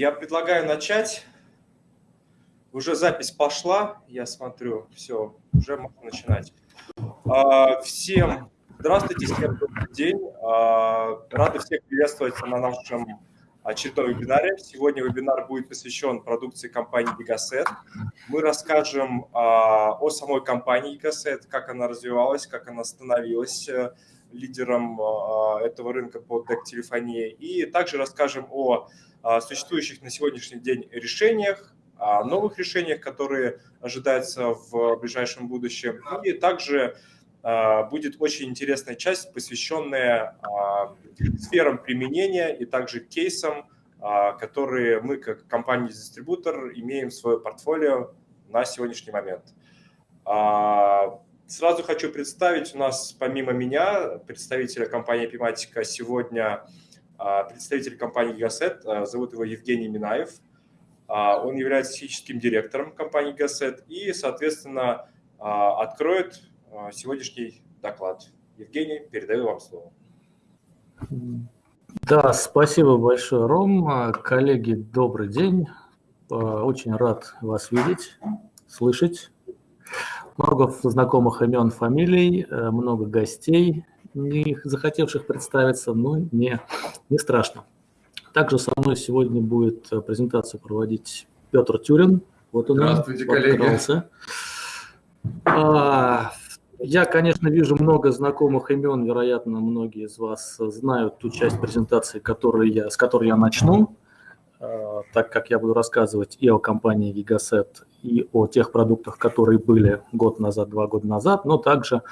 я предлагаю начать. Уже запись пошла, я смотрю, все, уже можно начинать. А, всем здравствуйте, всем добрый день. А, рады всех приветствовать на нашем очередном вебинаре. Сегодня вебинар будет посвящен продукции компании Gigaset. Мы расскажем а, о самой компании Gigaset, как она развивалась, как она становилась э, лидером этого рынка по дек-телефонии. И также расскажем о существующих на сегодняшний день решениях, о новых решениях, которые ожидаются в ближайшем будущем. И также а, будет очень интересная часть, посвященная а, сферам применения и также кейсам, а, которые мы как компания-дистрибутор имеем в своем портфолио на сегодняшний момент. Сразу хочу представить у нас помимо меня представителя компании Epimatica сегодня представитель компании Гасет, зовут его Евгений Минаев. Он является техническим директором компании Гасет и, соответственно, откроет а, сегодняшний доклад. Евгений, передаю вам слово. Да, спасибо большое, Ром. Коллеги, добрый день. А, очень рад вас видеть, слышать. Много знакомых имен, фамилий, э, много гостей, не захотевших представиться, но не, не страшно. Также со мной сегодня будет презентацию проводить Петр Тюрин. Вот он Здравствуйте, коллеги. А, я, конечно, вижу много знакомых имен, вероятно, многие из вас знают ту часть презентации, которую я, с которой я начну, э, так как я буду рассказывать и о компании Gigaset, и о тех продуктах, которые были год назад, два года назад, но также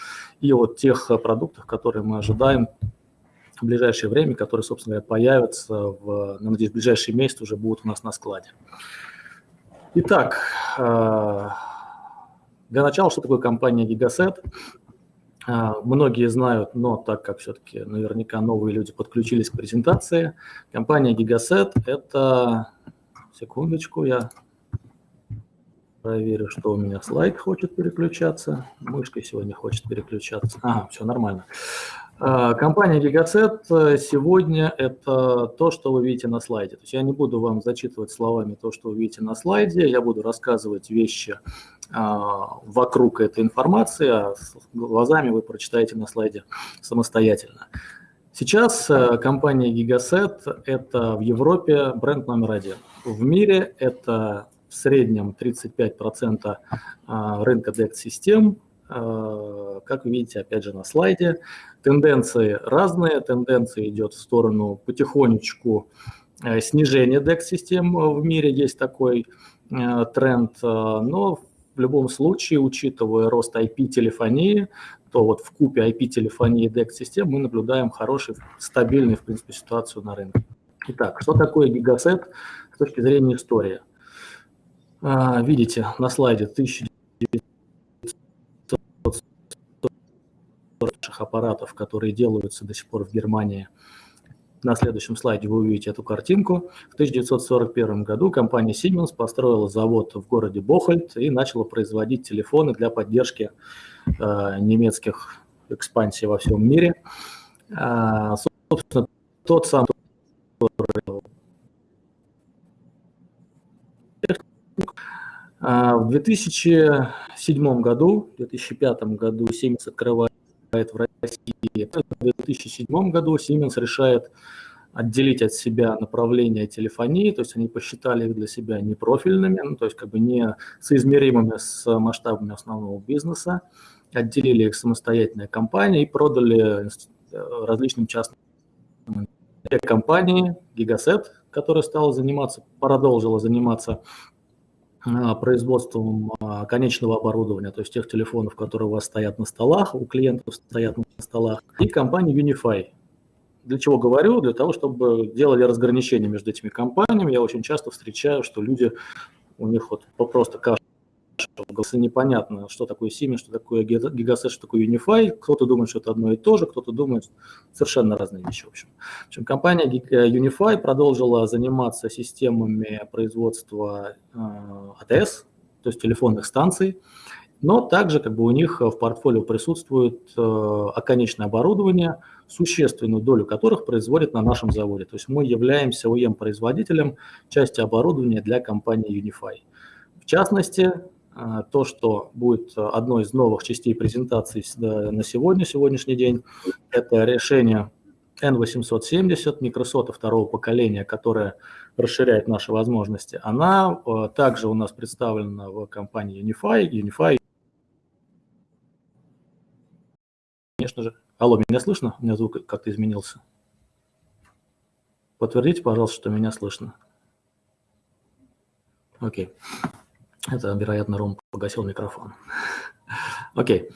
и о тех продуктах, которые мы ожидаем в ближайшее время, которые, собственно говоря, появятся, в, надеюсь, в ближайшие месяцы уже будут у нас на складе. Итак, э, для начала, что такое компания Gigaset? А, многие знают, но так как все-таки наверняка новые люди подключились к презентации, компания Gigaset – это… Секундочку, я проверю, что у меня слайд хочет переключаться. Мышкой сегодня хочет переключаться. Ага, все нормально. А, компания Gigaset э, сегодня – это то, что вы видите на слайде. То есть я не буду вам зачитывать словами то, что вы видите на слайде, я буду рассказывать вещи а, вокруг этой информации, а глазами вы прочитаете на слайде самостоятельно. Сейчас э, компания Gigaset – это в Европе бренд номер один. В мире это в среднем 35% рынка DEX-систем, как вы видите, опять же, на слайде. Тенденции разные, тенденция идет в сторону потихонечку э, снижения DEX-систем в мире, есть такой э, тренд, э, но в любом случае, учитывая рост IP-телефонии, то вот в купе IP-телефонии и DEX-систем мы наблюдаем хорошую, стабильную, в принципе, ситуацию на рынке. Итак, что такое гигасет с точки зрения истории? Видите на слайде 1900 наших аппаратов, которые делаются до сих пор в Германии. На следующем слайде вы увидите эту картинку. В 1941 году компания Siemens построила завод в городе Бохольд и начала производить телефоны для поддержки э, немецких экспансий во всем мире. А, собственно, тот самый а, в 2007 году, в 2005 году Siemens открывает в России. В 2007 году Siemens решает отделить от себя направления телефонии, то есть они посчитали их для себя непрофильными, ну, то есть как бы не соизмеримыми с масштабами основного бизнеса, отделили их самостоятельная компания и продали э, различным частным компании Gigaset, которая стала заниматься, продолжила заниматься а, производством а, конечного оборудования, то есть тех телефонов, которые у вас стоят на столах, у клиентов стоят на столах, и компании Unify. Для чего говорю? Для того, чтобы делали разграничение между этими компаниями. Я очень часто встречаю, что люди, у них вот просто каша непонятно, что такое Siemens, что такое Gigaset, что такое Unify. Кто-то думает, что это одно и то же, кто-то думает совершенно разные вещи. В общем. В общем, компания э, Unify продолжила заниматься системами производства э, АТС, то есть телефонных станций, но также как бы у них в портфолио присутствует э, оконечное оборудование, существенную долю которых производят на нашем заводе. То есть мы являемся ОЕМ-производителем части оборудования для компании Unify. В частности, то, что будет одной из новых частей презентации на сегодня, сегодняшний день, это решение N870, Microsoft второго поколения, которая расширяет наши возможности, она э, также у нас представлена в компании Unify. Unify, конечно же. Алло, меня слышно? У меня звук как-то изменился. Подтвердите, пожалуйста, что меня слышно. Окей. Это, вероятно, Ром погасил микрофон. Окей.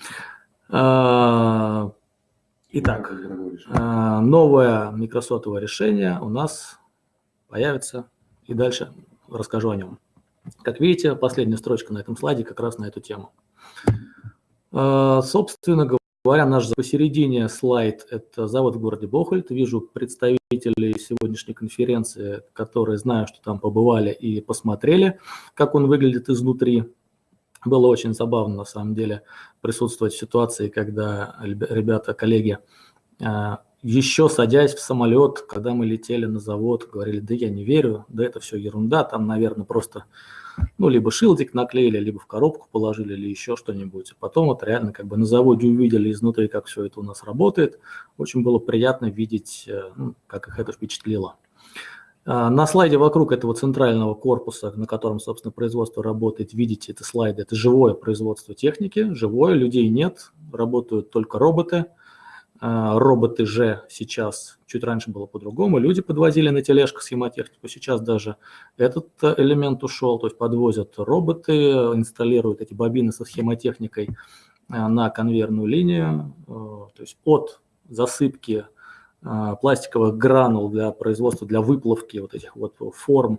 А, итак, а, новое Microsoft решение у нас появится, и дальше расскажу о нем. Как видите, последняя строчка на этом слайде как раз на эту тему. А, собственно говоря, наш посередине слайд – это завод в городе Бохольд. Вижу представителей сегодняшней конференции, которые знаю, что там побывали и посмотрели, как он выглядит изнутри. Было очень забавно, на самом деле, присутствовать в ситуации, когда ребята, коллеги а, еще садясь в самолет, когда мы летели на завод, говорили, да я не верю, да это все ерунда, там, наверное, просто, ну, либо шилдик наклеили, либо в коробку положили, или еще что-нибудь. Потом вот реально как бы на заводе увидели изнутри, как все это у нас работает. Очень было приятно видеть, э, ну, как их это впечатлило. А, на слайде вокруг этого центрального корпуса, на котором, собственно, производство работает, видите, это слайды, это живое производство техники, живое, людей нет, работают только роботы – а, роботы же сейчас, чуть раньше было по-другому, люди подвозили на тележках схемотехнику, сейчас даже этот э, элемент ушел, то есть подвозят роботы, инсталируют эти бобины со схемотехникой э, на конвейерную линию, э, то есть от засыпки пластиковых гранул для производства, для выплавки вот этих вот форм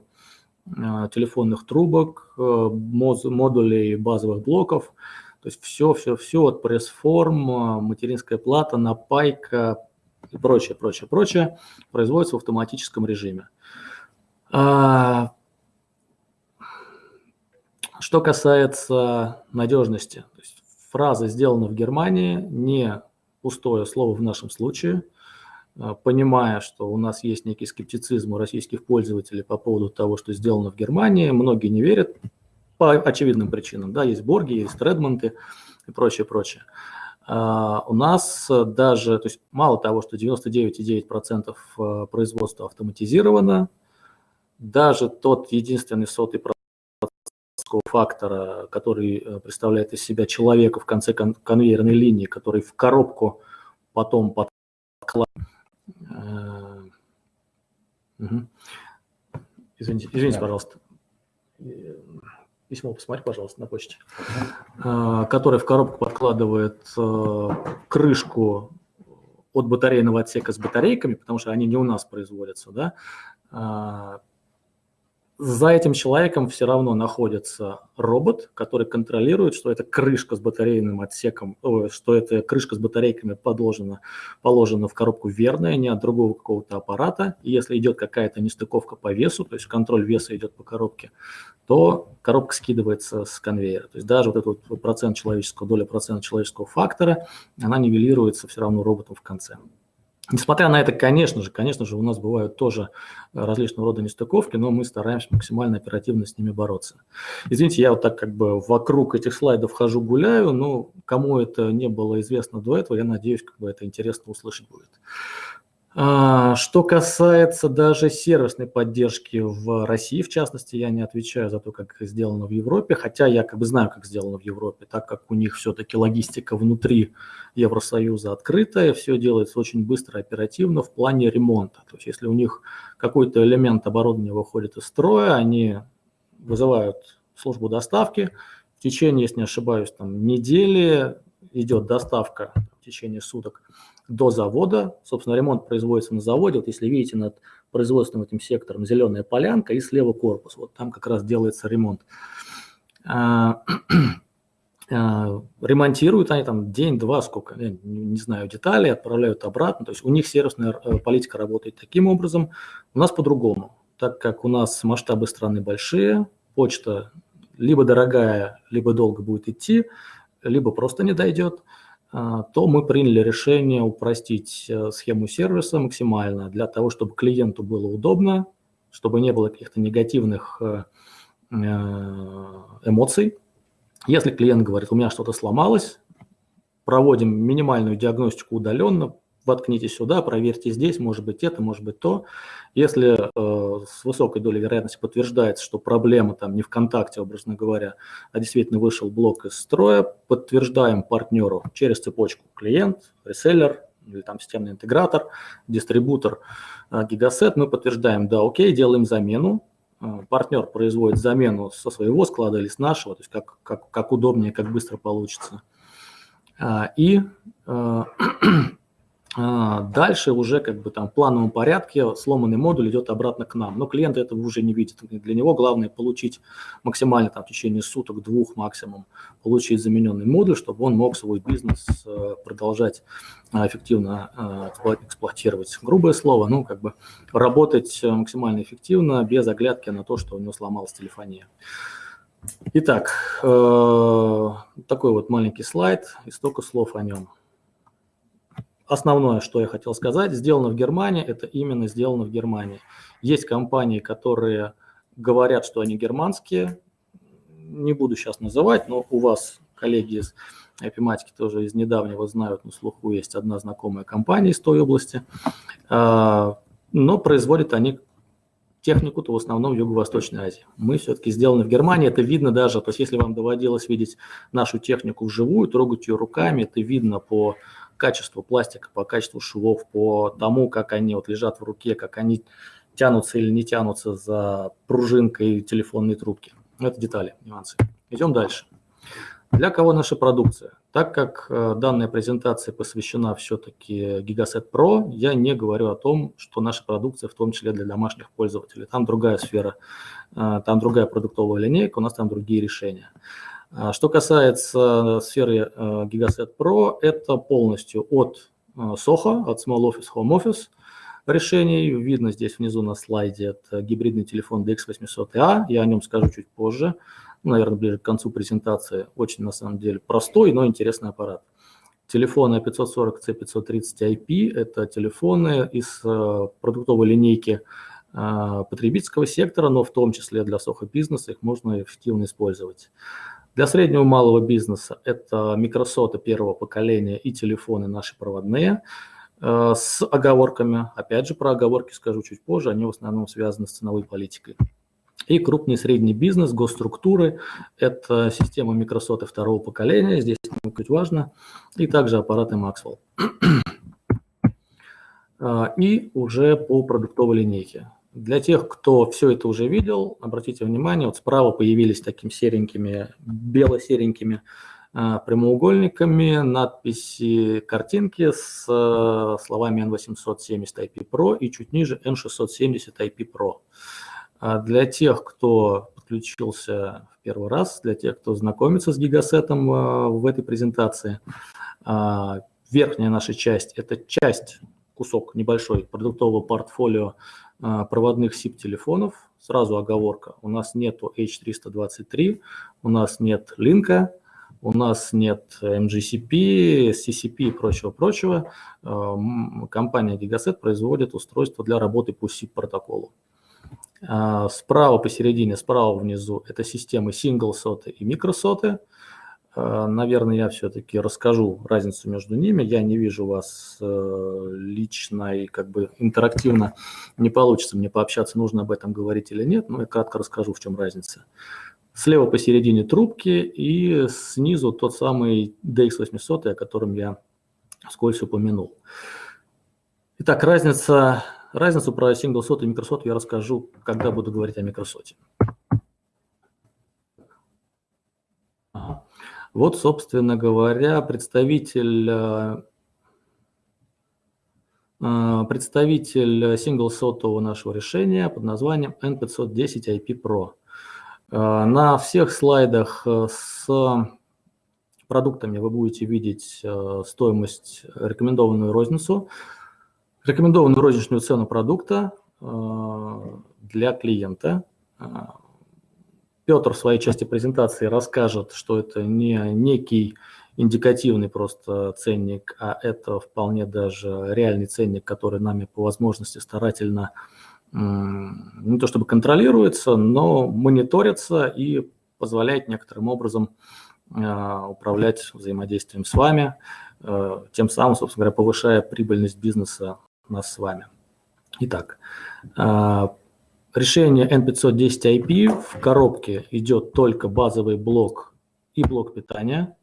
телефонных трубок, модулей базовых блоков – то есть все, все, все от пресс-форм, материнская плата, напайка и прочее, прочее, прочее производится в автоматическом режиме. А, что касается надежности, то есть фраза «сделана в Германии» не пустое слово в нашем случае, а, понимая, что у нас есть некий скептицизм у российских пользователей по поводу того, что сделано в Германии, многие не верят, по очевидным причинам. Да, есть Борги, есть Редмонты и прочее, прочее. Uh, у нас даже, то есть мало того, что 99,9% э, производства автоматизировано, даже тот единственный сотый фактора, который э, представляет из себя человека в конце кон конвейерной линии, который в коробку потом подкладывает. Uh, угу. Извините, извините, пожалуйста письмо посмотри, пожалуйста, на почте, а, который в коробку подкладывает а, крышку от батарейного отсека с батарейками, потому что они не у нас производятся, да, а, за этим человеком все равно находится робот, который контролирует, что эта крышка с батарейным отсеком, что эта крышка с батарейками положена, положена в коробку верная, не от другого какого-то аппарата. И если идет какая-то нестыковка по весу, то есть контроль веса идет по коробке, то коробка скидывается с конвейера. То есть даже вот этот процент человеческого, доля процента человеческого фактора, она нивелируется все равно роботом в конце. Несмотря на это, конечно же, конечно же, у нас бывают тоже различного рода нестыковки, но мы стараемся максимально оперативно с ними бороться. Извините, я вот так как бы вокруг этих слайдов хожу, гуляю, но кому это не было известно до этого, я надеюсь, как бы это интересно услышать будет. А, что касается даже сервисной поддержки в России, в частности, я не отвечаю за то, как сделано в Европе, хотя я как бы знаю, как сделано в Европе, так как у них все-таки логистика внутри Евросоюза открытая, все делается очень быстро, оперативно в плане ремонта. То есть если у них какой-то элемент оборудования выходит из строя, они вызывают службу доставки, в течение, если не ошибаюсь, там, недели идет доставка в течение суток до завода. Собственно, ремонт производится на заводе. Вот если видите над производственным этим сектором зеленая полянка и слева корпус. Вот там как раз делается ремонт. А, а, ремонтируют они там день-два, сколько, я не знаю детали, отправляют обратно. То есть у них сервисная э, политика работает таким образом. У нас по-другому. Так как у нас масштабы страны большие, почта либо дорогая, либо долго будет идти, либо просто не дойдет, то мы приняли решение упростить схему сервиса максимально для того, чтобы клиенту было удобно, чтобы не было каких-то негативных эмоций. Если клиент говорит, у меня что-то сломалось, проводим минимальную диагностику удаленно, воткните сюда, проверьте здесь, может быть это, может быть то. Если э, с высокой долей вероятности подтверждается, что проблема там не в контакте, образно говоря, а действительно вышел блок из строя, подтверждаем партнеру через цепочку клиент, реселлер или там системный интегратор, дистрибутор, э, гигасет, мы подтверждаем, да, окей, делаем замену, э, партнер производит замену со своего склада или с нашего, то есть как, как, как удобнее, как быстро получится. И э, а, дальше уже как бы там в плановом порядке сломанный модуль идет обратно к нам. Но клиент этого уже не видит. Для него главное получить максимально там, в течение суток, двух максимум, получить замененный модуль, чтобы он мог свой бизнес э, продолжать э, эффективно э, эксплуатировать. Грубое слово, ну как бы работать максимально эффективно, без оглядки на то, что у него сломалась телефония. Итак, такой вот маленький слайд и столько слов о нем основное, что я хотел сказать, сделано в Германии, это именно сделано в Германии. Есть компании, которые говорят, что они германские, не буду сейчас называть, но у вас коллеги из Эпиматики тоже из недавнего знают, на слуху есть одна знакомая компания из той области, а, но производят они технику-то в основном Юго-Восточной Азии. Мы все-таки сделаны в Германии, это видно даже, то есть если вам доводилось видеть нашу технику вживую, трогать ее руками, это видно по качеству пластика, по качеству швов, по тому, как они вот лежат в руке, как они тянутся или не тянутся за пружинкой телефонной трубки. Это детали, нюансы. Идем дальше. Для кого наша продукция? Так как э, данная презентация посвящена все-таки Gigaset Pro, я не говорю о том, что наша продукция в том числе для домашних пользователей. Там другая сфера, э, там другая продуктовая линейка, у нас там другие решения. А что касается сферы э, Gigaset Pro, это полностью от э, SOHO, от Small Office Home Office решений. Видно здесь внизу на слайде, это гибридный телефон DX800A, я о нем скажу чуть позже, наверное, ближе к концу презентации. Очень, на самом деле, простой, но интересный аппарат. Телефоны 540C530IP – это телефоны из э, продуктовой линейки потребительского сектора, но в том числе для сохо-бизнеса их можно эффективно использовать. Для среднего и малого бизнеса это микросоты первого поколения и телефоны наши проводные э, с оговорками. Опять же, про оговорки скажу чуть позже, они в основном связаны с ценовой политикой. И крупный и средний бизнес, госструктуры – это система микросоты второго поколения, здесь чуть важно, и также аппараты Maxwell. Э, и уже по продуктовой линейке. Для тех, кто все это уже видел, обратите внимание, вот справа появились такими серенькими, бело-серенькими э, прямоугольниками надписи, картинки с э, словами N870 IP Pro и чуть ниже N670 IP Pro. А для тех, кто подключился в первый раз, для тех, кто знакомится с гигасетом в этой презентации, верхняя наша часть – это часть, кусок небольшой продуктового портфолио а, проводных SIP-телефонов. Сразу оговорка, у нас нет H323, у нас нет линка, у нас нет MGCP, CCP и прочего-прочего. А, компания Gigaset производит устройство для работы по SIP-протоколу. А, справа посередине, справа внизу – это системы single-соты и микросоты – Э, наверное, я все-таки расскажу разницу между ними. Я не вижу вас э, лично и как бы интерактивно не получится мне пообщаться, нужно об этом говорить или нет, но я кратко расскажу, в чем разница. Слева посередине трубки и снизу тот самый DX800, о котором я вскользь упомянул. Итак, разница, разницу про single сот и микросот я расскажу, когда буду говорить о микросоте. Вот, собственно говоря, представитель э, э, представитель сингл-сотового нашего решения под названием N510 IP Pro. Э, на всех слайдах с продуктами вы будете видеть стоимость, рекомендованную розницу, рекомендованную розничную цену продукта для клиента. Петр в своей части презентации расскажет, что это не некий индикативный просто ценник, а это вполне даже реальный ценник, который нами по возможности старательно не то чтобы контролируется, но мониторится и позволяет некоторым образом а, управлять взаимодействием с вами, а, тем самым, собственно говоря, повышая прибыльность бизнеса нас с вами. Итак, а, решение N510IP в коробке идет только базовый блок и блок питания.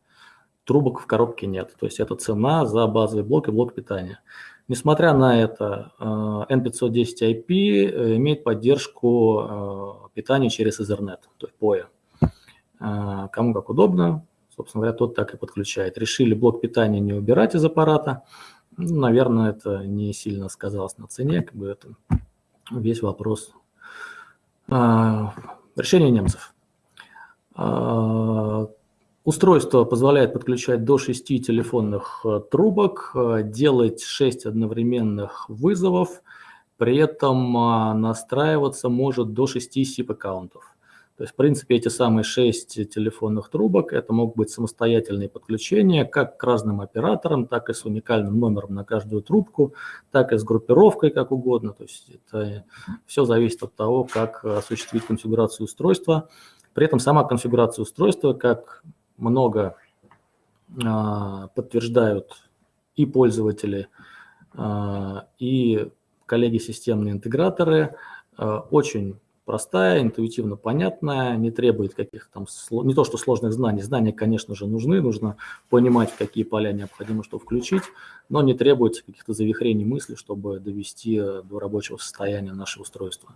Трубок в коробке нет. То есть это цена за базовый блок и блок питания. Несмотря на это, N510IP э, имеет поддержку питания через Ethernet, то есть POE. Кому как удобно, собственно говоря, тот так и подключает. Решили блок питания не убирать из аппарата. Ну, наверное, это не сильно сказалось на цене, как бы это весь вопрос. А, решение немцев. А, устройство позволяет подключать до 6 телефонных э, трубок, э, делать 6 одновременных вызовов, при этом настраиваться может до 6 SIP-аккаунтов. То есть, в принципе, эти самые шесть телефонных трубок, это могут быть самостоятельные подключения как к разным операторам, так и с уникальным номером на каждую трубку, так и с группировкой, как угодно. То есть это все зависит от того, как осуществить конфигурацию устройства. При этом сама конфигурация устройства, как много а, подтверждают и пользователи, а, и коллеги-системные интеграторы, а, очень простая, интуитивно понятная, не требует каких-то там, не то что сложных знаний, знания, конечно же, нужны, нужно понимать, какие поля необходимо что включить, но не требуется каких-то завихрений мысли, чтобы довести э, до рабочего состояния наше устройство.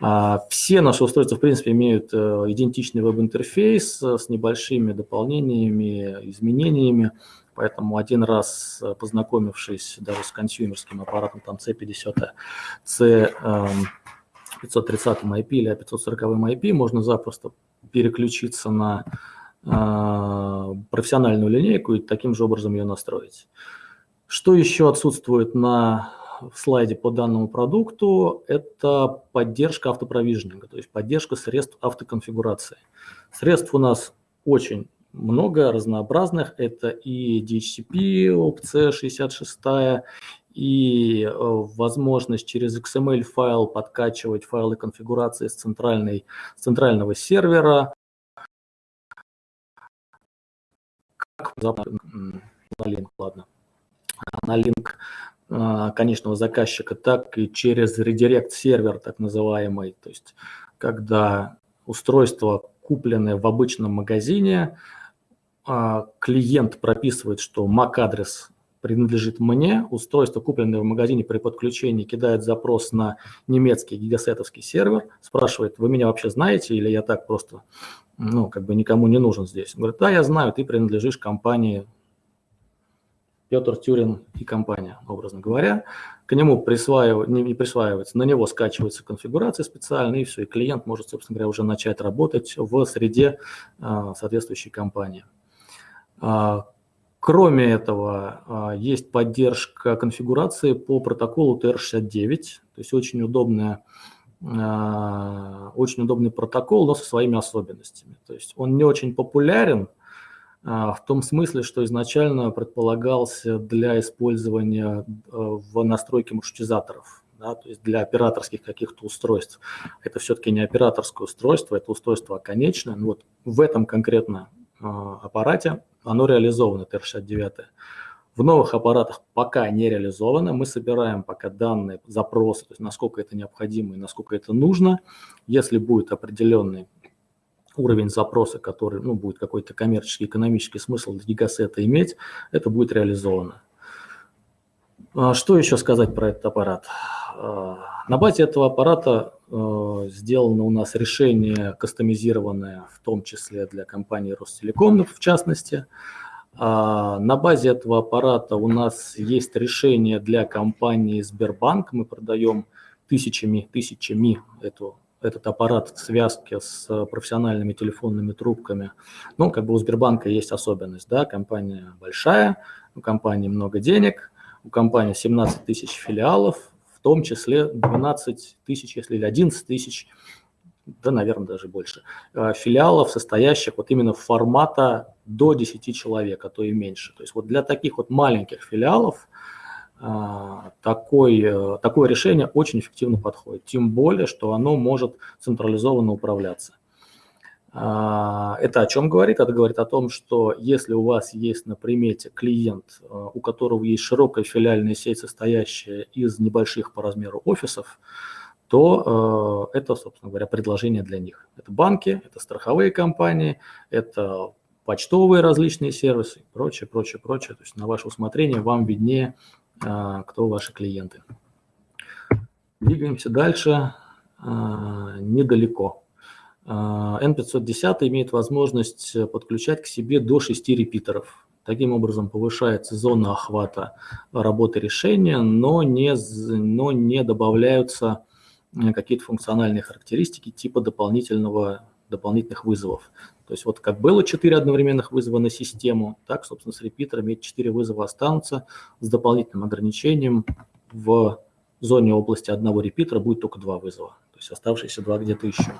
А, все наши устройства, в принципе, имеют э, идентичный веб-интерфейс э, с небольшими дополнениями, изменениями, Поэтому один раз познакомившись даже с консюмерским аппаратом, там C50, C, 530 IP или 540 IP можно запросто переключиться на э, профессиональную линейку и таким же образом ее настроить. Что еще отсутствует на слайде по данному продукту, это поддержка автопровижнинга, то есть поддержка средств автоконфигурации. Средств у нас очень много разнообразных. Это и DHCP, опция 66, и э, возможность через XML файл подкачивать файлы конфигурации с, центральной, с центрального сервера. Как на линк, ладно, на линк э, конечного заказчика, так и через редирект сервер, так называемый, то есть когда устройство, купленное в обычном магазине, э, клиент прописывает, что MAC-адрес принадлежит мне. Устройство, купленное в магазине при подключении, кидает запрос на немецкий гигасетовский сервер, спрашивает, вы меня вообще знаете или я так просто, ну, как бы никому не нужен здесь. Он говорит, да, я знаю, ты принадлежишь компании Петр Тюрин и компания, образно говоря. К нему присваивается, не, присваивается, на него скачивается конфигурация специальная, и все, и клиент может, собственно говоря, уже начать работать в среде а, соответствующей компании. Кроме этого, а, есть поддержка конфигурации по протоколу TR69, то есть очень, удобная, а, очень удобный протокол, но со своими особенностями. То есть он не очень популярен а, в том смысле, что изначально предполагался для использования в настройке маршрутизаторов, да, то есть для операторских каких-то устройств. Это все-таки не операторское устройство, это устройство оконечное. Но вот в этом конкретно аппарате оно реализовано, ТР-69. В новых аппаратах пока не реализовано. Мы собираем пока данные, запросы, то есть насколько это необходимо и насколько это нужно. Если будет определенный уровень запроса, который ну, будет какой-то коммерческий, экономический смысл для гигасета иметь, это будет реализовано. А что еще сказать про этот аппарат? А, на базе этого аппарата сделано у нас решение кастомизированное, в том числе для компании Ростелеком, в частности. А, на базе этого аппарата у нас есть решение для компании Сбербанк. Мы продаем тысячами, тысячами эту, этот аппарат в связке с профессиональными телефонными трубками. Ну, как бы у Сбербанка есть особенность, да, компания большая, у компании много денег, у компании 17 тысяч филиалов, том числе 12 тысяч, если или 11 тысяч да, наверное, даже больше, э, филиалов, состоящих вот именно формата до 10 человек, а то и меньше. То есть вот для таких вот маленьких филиалов а, такой, э, такое решение очень эффективно подходит. Тем более, что оно может централизованно управляться. А, это о чем говорит? Это говорит о том, что если у вас есть на примете клиент, э, у которого есть широкая филиальная сеть, состоящая из небольших по размеру офисов, то э, это, собственно говоря, предложение для них. Это банки, это страховые компании, это почтовые различные сервисы, прочее, прочее, прочее. То есть на ваше усмотрение вам виднее, а, кто ваши клиенты. Двигаемся дальше недалеко. N510 а, имеет возможность подключать к себе до 6 репитеров. Таким образом повышается зона охвата работы решения, но не, но не добавляются какие-то функциональные характеристики типа дополнительного, дополнительных вызовов. То есть вот как было 4 одновременных вызова на систему, так, собственно, с репитерами эти 4 вызова останутся с дополнительным ограничением в зоне области одного репитера будет только 2 вызова, то есть оставшиеся 2 где-то еще.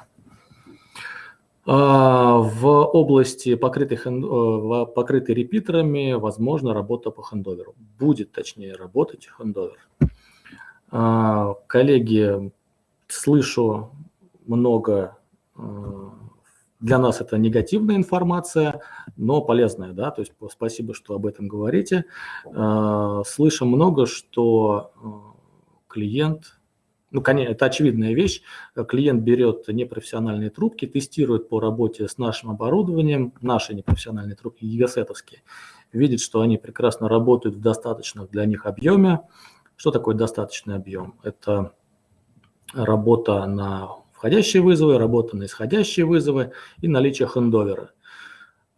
А, в области, покрытой, э, покрытой репитерами, возможно, работа по хендоверу. Будет, точнее, работать хендовер. А, коллеги, слышу много э, для нас это негативная информация, но полезная, да, то есть спасибо, что об этом говорите. Э, слышим много, что э, клиент, ну, конечно, это очевидная вещь, клиент берет непрофессиональные трубки, тестирует по работе с нашим оборудованием, наши непрофессиональные трубки, гигасетовские, видит, что они прекрасно работают в достаточном для них объеме. Что такое достаточный объем? Это работа на входящие вызовы, работа на исходящие вызовы и наличие хендовера.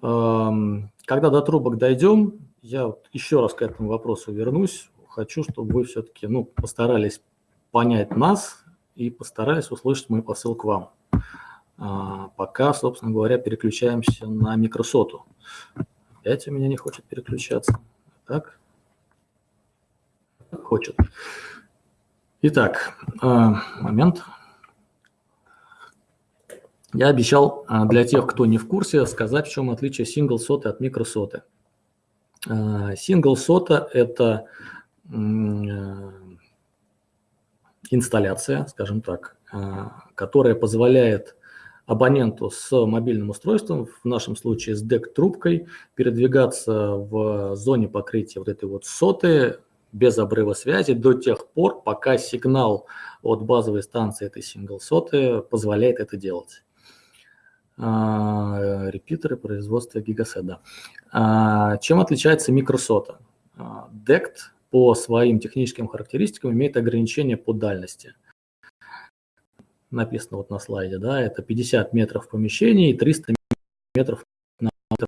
Эм, когда до трубок дойдем, я вот еще раз к этому вопросу вернусь. Хочу, чтобы вы все-таки ну, постарались понять нас и постарались услышать мой посыл к вам. А, пока, собственно говоря, переключаемся на микросоту. Опять у меня не хочет переключаться. Так? Хочет. Итак, э, момент. Я обещал а, для тех, кто не в курсе, сказать, в чем отличие сингл соты от микросоты. Сингл сота – это инсталляция, скажем так, а, которая позволяет абоненту с мобильным устройством, в нашем случае с DEC-трубкой, передвигаться в зоне покрытия вот этой вот соты без обрыва связи до тех пор, пока сигнал от базовой станции этой сингл соты позволяет это делать. А, репитеры производства гигаседа. А, чем отличается микросота? DECT а, по своим техническим характеристикам имеет ограничение по дальности. Написано вот на слайде, да, это 50 метров в помещении и 300 метров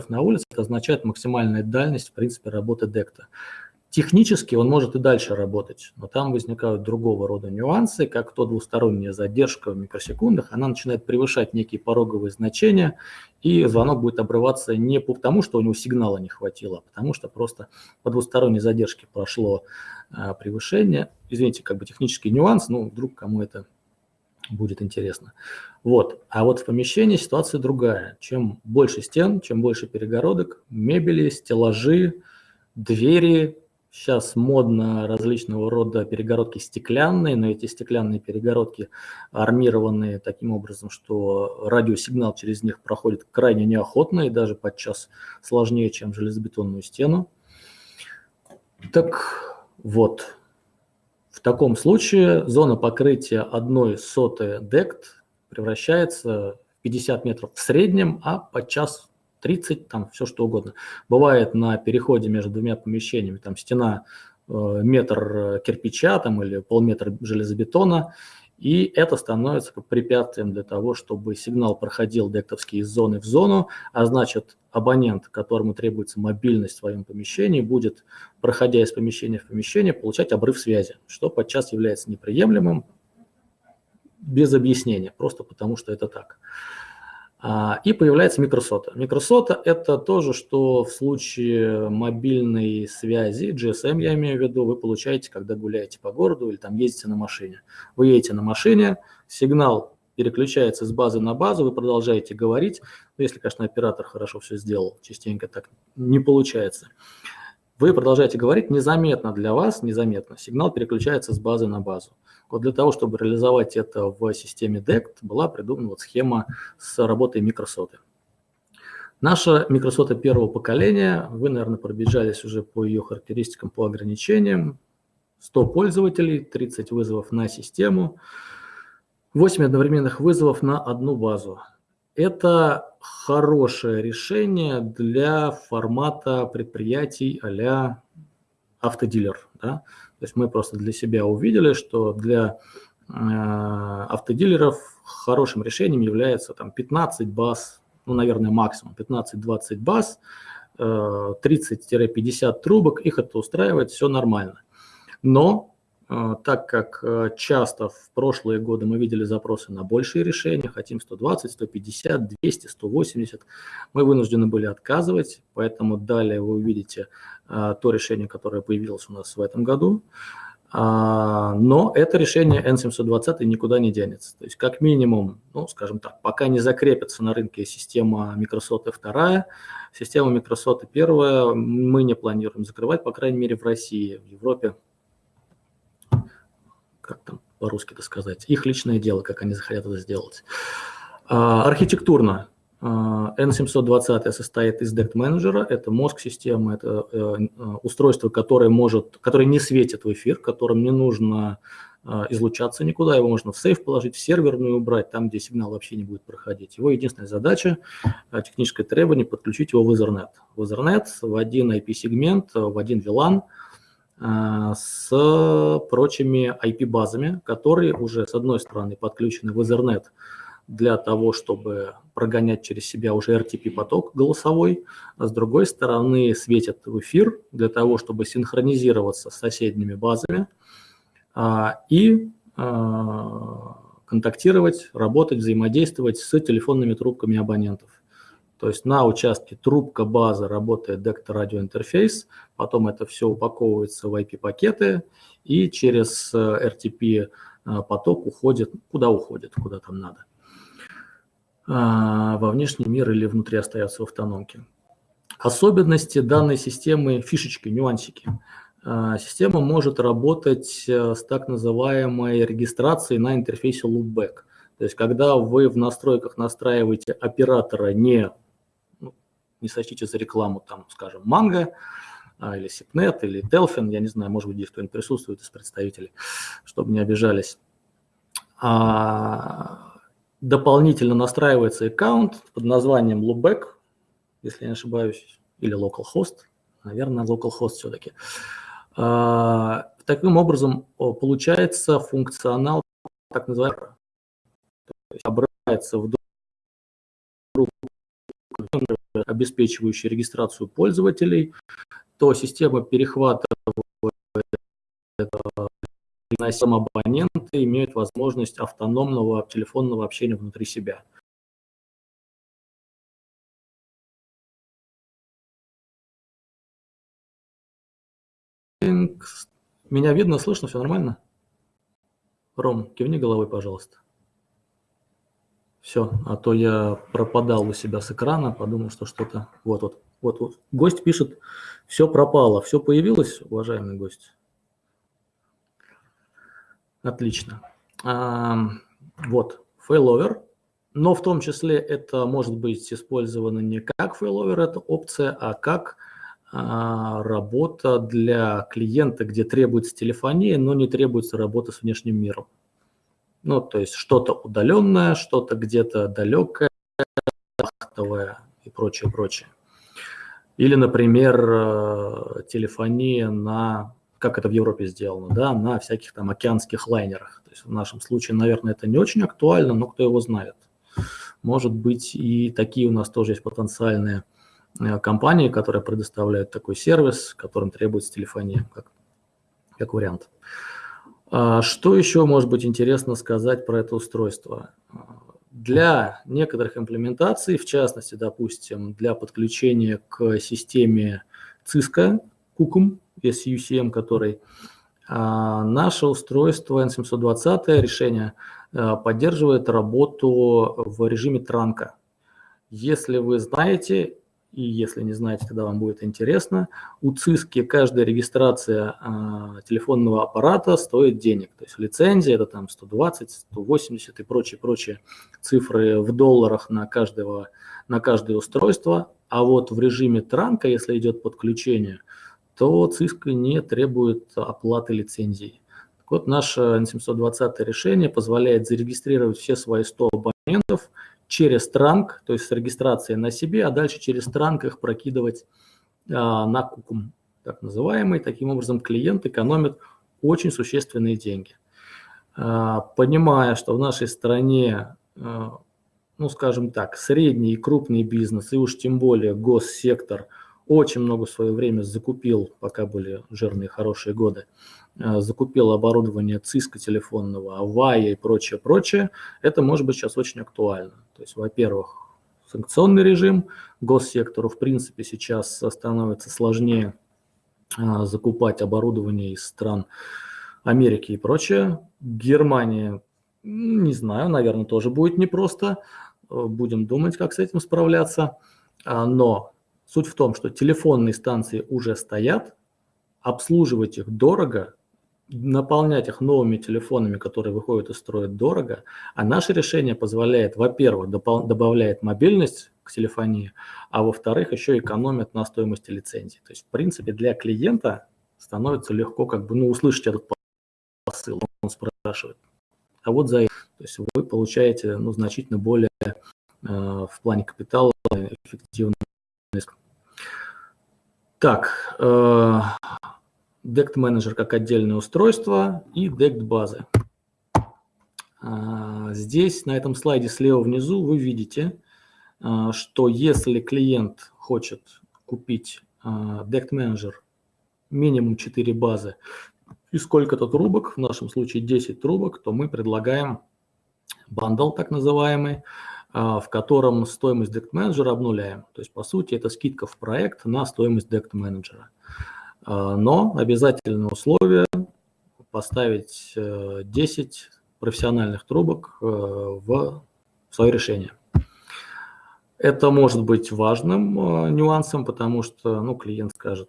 на, улице. Это означает максимальная дальность, в принципе, работы DECT. Технически он может и дальше работать, но там возникают другого рода нюансы, как то двусторонняя задержка в микросекундах, она начинает превышать некие пороговые значения, и звонок будет обрываться не потому, что у него сигнала не хватило, а потому что просто по двусторонней задержке прошло а, превышение. Извините, как бы технический нюанс, ну, вдруг кому это будет интересно. Вот. А вот в помещении ситуация другая. Чем больше стен, чем больше перегородок, мебели, стеллажи, двери, Сейчас модно различного рода перегородки стеклянные, но эти стеклянные перегородки армированные таким образом, что радиосигнал через них проходит крайне неохотно и даже подчас сложнее, чем железобетонную стену. Так вот, в таком случае зона покрытия одной сотой дект превращается в 50 метров в среднем, а подчас 30, там все что угодно. Бывает на переходе между двумя помещениями, там стена э, метр кирпича там, или полметра железобетона, и это становится препятствием для того, чтобы сигнал проходил дектовский из зоны в зону, а значит абонент, которому требуется мобильность в своем помещении, будет, проходя из помещения в помещение, получать обрыв связи, что подчас является неприемлемым без объяснения, просто потому что это так. А, и появляется микросота. Микросота – это тоже, что в случае мобильной связи, GSM я имею в виду, вы получаете, когда гуляете по городу или там ездите на машине. Вы едете на машине, сигнал переключается с базы на базу, вы продолжаете говорить, ну, если, конечно, оператор хорошо все сделал, частенько так не получается. Вы продолжаете говорить незаметно для вас, незаметно, сигнал переключается с базы на базу. Вот для того, чтобы реализовать это в системе DECT, была придумана вот схема с работой микросоты. Наша микросота первого поколения, вы, наверное, пробежались уже по ее характеристикам, по ограничениям. 100 пользователей, 30 вызовов на систему, 8 одновременных вызовов на одну базу. Это хорошее решение для формата предприятий а автодилер. Да? То есть мы просто для себя увидели, что для э, автодилеров хорошим решением является там, 15 баз, ну, наверное, максимум 15-20 баз, э, 30-50 трубок, их это устраивает, все нормально. Но так как э, часто в прошлые годы мы видели запросы на большие решения, хотим 120, 150, 200, 180, мы вынуждены были отказывать, поэтому далее вы увидите э, то решение, которое появилось у нас в этом году. А, но это решение N720 никуда не денется. То есть как минимум, ну, скажем так, пока не закрепится на рынке система Microsoft 2, система Microsoft 1 мы не планируем закрывать, по крайней мере в России, в Европе как там по-русски это сказать, их личное дело, как они захотят это сделать. А, архитектурно а, N720 состоит из DECT менеджера, это мозг системы, это э, э, устройство, которое может, которое не светит в эфир, которым не нужно а, излучаться никуда, его можно в сейф положить, в серверную убрать, там, где сигнал вообще не будет проходить. Его единственная задача, техническое требование, подключить его в Ethernet. В Ethernet в один IP-сегмент, в один VLAN – а, с прочими IP-базами, которые уже, с одной стороны, подключены в Ethernet для того, чтобы прогонять через себя уже RTP-поток голосовой, а с другой стороны светят в эфир для того, чтобы синхронизироваться с соседними базами а, и а, контактировать, работать, взаимодействовать с телефонными трубками абонентов. То есть на участке трубка база работает дектор радиоинтерфейс, потом это все упаковывается в IP-пакеты и через RTP э, э, поток уходит, куда уходит, куда там надо. А, во внешний мир или внутри остается в автономке. Особенности данной системы, фишечки, нюансики. А, система может работать э, с так называемой регистрацией на интерфейсе loopback. То есть, когда вы в настройках настраиваете оператора не не сочтите за рекламу, там, скажем, Манго, а, или Сипнет, или Телфин, я не знаю, может быть, здесь кто-нибудь присутствует из представителей, чтобы не обижались. А, дополнительно настраивается аккаунт под названием Loopback, если я не ошибаюсь, или localhost, наверное, localhost все-таки. А, таким образом, получается функционал так называемый, то есть обращается в обеспечивающий регистрацию пользователей, то система перехватывает сам абоненты имеют возможность автономного телефонного общения внутри себя. Меня видно, слышно, все нормально? Ром, кивни головой, пожалуйста. Все, а то я пропадал у себя с экрана, подумал, что что-то... Вот, вот, вот, вот. Гость пишет, все пропало. Все появилось, уважаемый гость? Отлично. А, вот, failover. Но в том числе это может быть использовано не как failover, это опция, а как а, работа для клиента, где требуется телефония, но не требуется работа с внешним миром. Ну, то есть что-то удаленное, что-то где-то далекое, вахтовое и прочее, прочее. Или, например, э, телефония на, как это в Европе сделано, да, на всяких там океанских лайнерах. То есть в нашем случае, наверное, это не очень актуально, но кто его знает. Может быть, и такие у нас тоже есть потенциальные э, компании, которые предоставляют такой сервис, которым требуется телефония, как, как вариант. А что еще может быть интересно сказать про это устройство? Для некоторых имплементаций, в частности, допустим, для подключения к системе Cisco, CUCUM, SUCM, который а, наше устройство N720 решение поддерживает работу в режиме транка. Если вы знаете, и если не знаете, тогда вам будет интересно, у ЦИСКи каждая регистрация э, телефонного аппарата стоит денег. То есть лицензия это там 120, 180 и прочие-прочие цифры в долларах на, каждого, на каждое устройство. А вот в режиме транка, если идет подключение, то ЦИСКа не требует оплаты лицензии. Вот, наше N720 решение позволяет зарегистрировать все свои 100 абонентов – через транк, то есть с регистрацией на себе, а дальше через транк их прокидывать а, на кукум, так называемый. Таким образом, клиент экономит очень существенные деньги. А, понимая, что в нашей стране, а, ну, скажем так, средний и крупный бизнес, и уж тем более госсектор очень много в свое время закупил, пока были жирные хорошие годы, закупил оборудование ЦИСКа телефонного, Авая и прочее, прочее, это может быть сейчас очень актуально. То есть, во-первых, санкционный режим госсектору, в принципе, сейчас становится сложнее э, закупать оборудование из стран Америки и прочее. Германия, не знаю, наверное, тоже будет непросто. Э, будем думать, как с этим справляться. А, но суть в том, что телефонные станции уже стоят, обслуживать их дорого, наполнять их новыми телефонами, которые выходят из строя дорого, а наше решение позволяет, во-первых, добавляет мобильность к телефонии, а во-вторых, еще экономит на стоимости лицензии. То есть, в принципе, для клиента становится легко как бы, ну, услышать этот посыл, он спрашивает. А вот за это, то есть вы получаете, ну, значительно более э, в плане капитала эффективный Так, э, DECT менеджер как отдельное устройство и DECT базы. А, здесь на этом слайде слева внизу вы видите, а, что если клиент хочет купить DECT а, менеджер минимум 4 базы и сколько-то трубок, в нашем случае 10 трубок, то мы предлагаем бандл так называемый, в котором стоимость DECT менеджера обнуляем. То есть, по сути, это скидка в проект на стоимость DECT менеджера. А, но обязательное условие поставить 10 э, профессиональных трубок э, в свое решение. Это может быть важным э, нюансом, потому что ну, клиент скажет,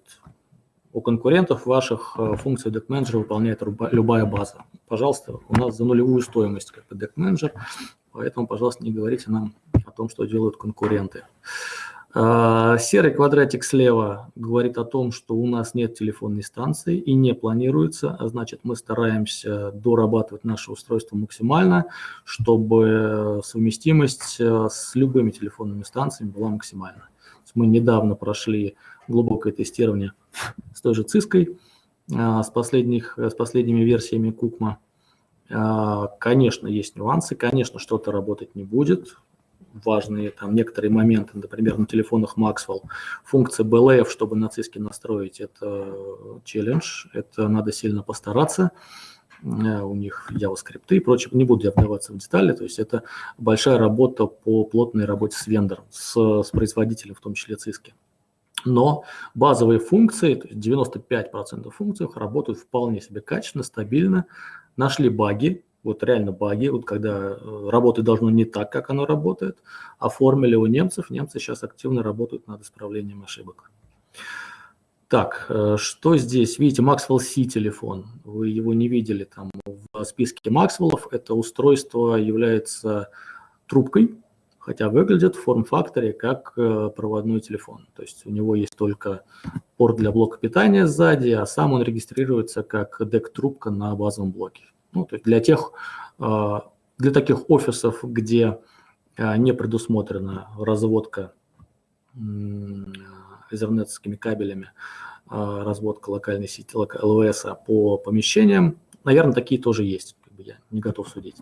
у конкурентов ваших функций Deck Manager выполняет любая база. Пожалуйста, у нас за нулевую стоимость как Deck Manager, поэтому, пожалуйста, не говорите нам о том, что делают конкуренты. А, серый квадратик слева говорит о том, что у нас нет телефонной станции и не планируется, а значит мы стараемся дорабатывать наше устройство максимально, чтобы совместимость э, с любыми телефонными станциями была максимальна. Мы недавно прошли глубокое тестирование с той же Циской, а, с, последних, с последними версиями Кукма. А, конечно, есть нюансы, конечно, что-то работать не будет, важные там некоторые моменты, например, на телефонах Maxwell. Функция BLF, чтобы на циске настроить, это челлендж, это надо сильно постараться. Э, у них JavaScript и прочее. Не буду я вдаваться в детали, то есть это большая работа по плотной работе с вендором, с, с производителем, в том числе циски. Но базовые функции, то есть 95% функций работают вполне себе качественно, стабильно. Нашли баги, вот реально баги, вот когда э, работать должно не так, как оно работает, оформили у немцев, немцы сейчас активно работают над исправлением ошибок. Так, э, что здесь? Видите, Maxwell C телефон, вы его не видели там в списке Maxwell, это устройство является трубкой, хотя выглядит в форм-факторе как э, проводной телефон. То есть у него есть только порт для блока питания сзади, а сам он регистрируется как дек-трубка на базовом блоке. Ну, то есть для тех, а, для таких офисов, где а, не предусмотрена разводка изернетскими кабелями, а, разводка локальной сети ЛВС по помещениям, наверное, такие тоже есть. Я не готов судить,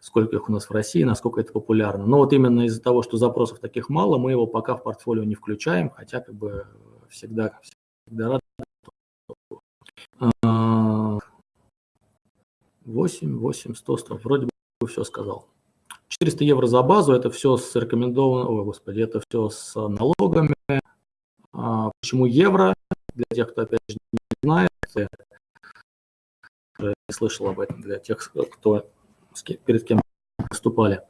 сколько их у нас в России, насколько это популярно. Но вот именно из-за того, что запросов таких мало, мы его пока в портфолио не включаем, хотя как бы всегда, всегда рады 8, 8, 100, 100. Вроде бы все сказал. 400 евро за базу, это все с рекомендованным, о господи, это все с налогами. А, почему евро? Для тех, кто опять же не знает, не слышал об этом, для тех, кто перед кем выступали.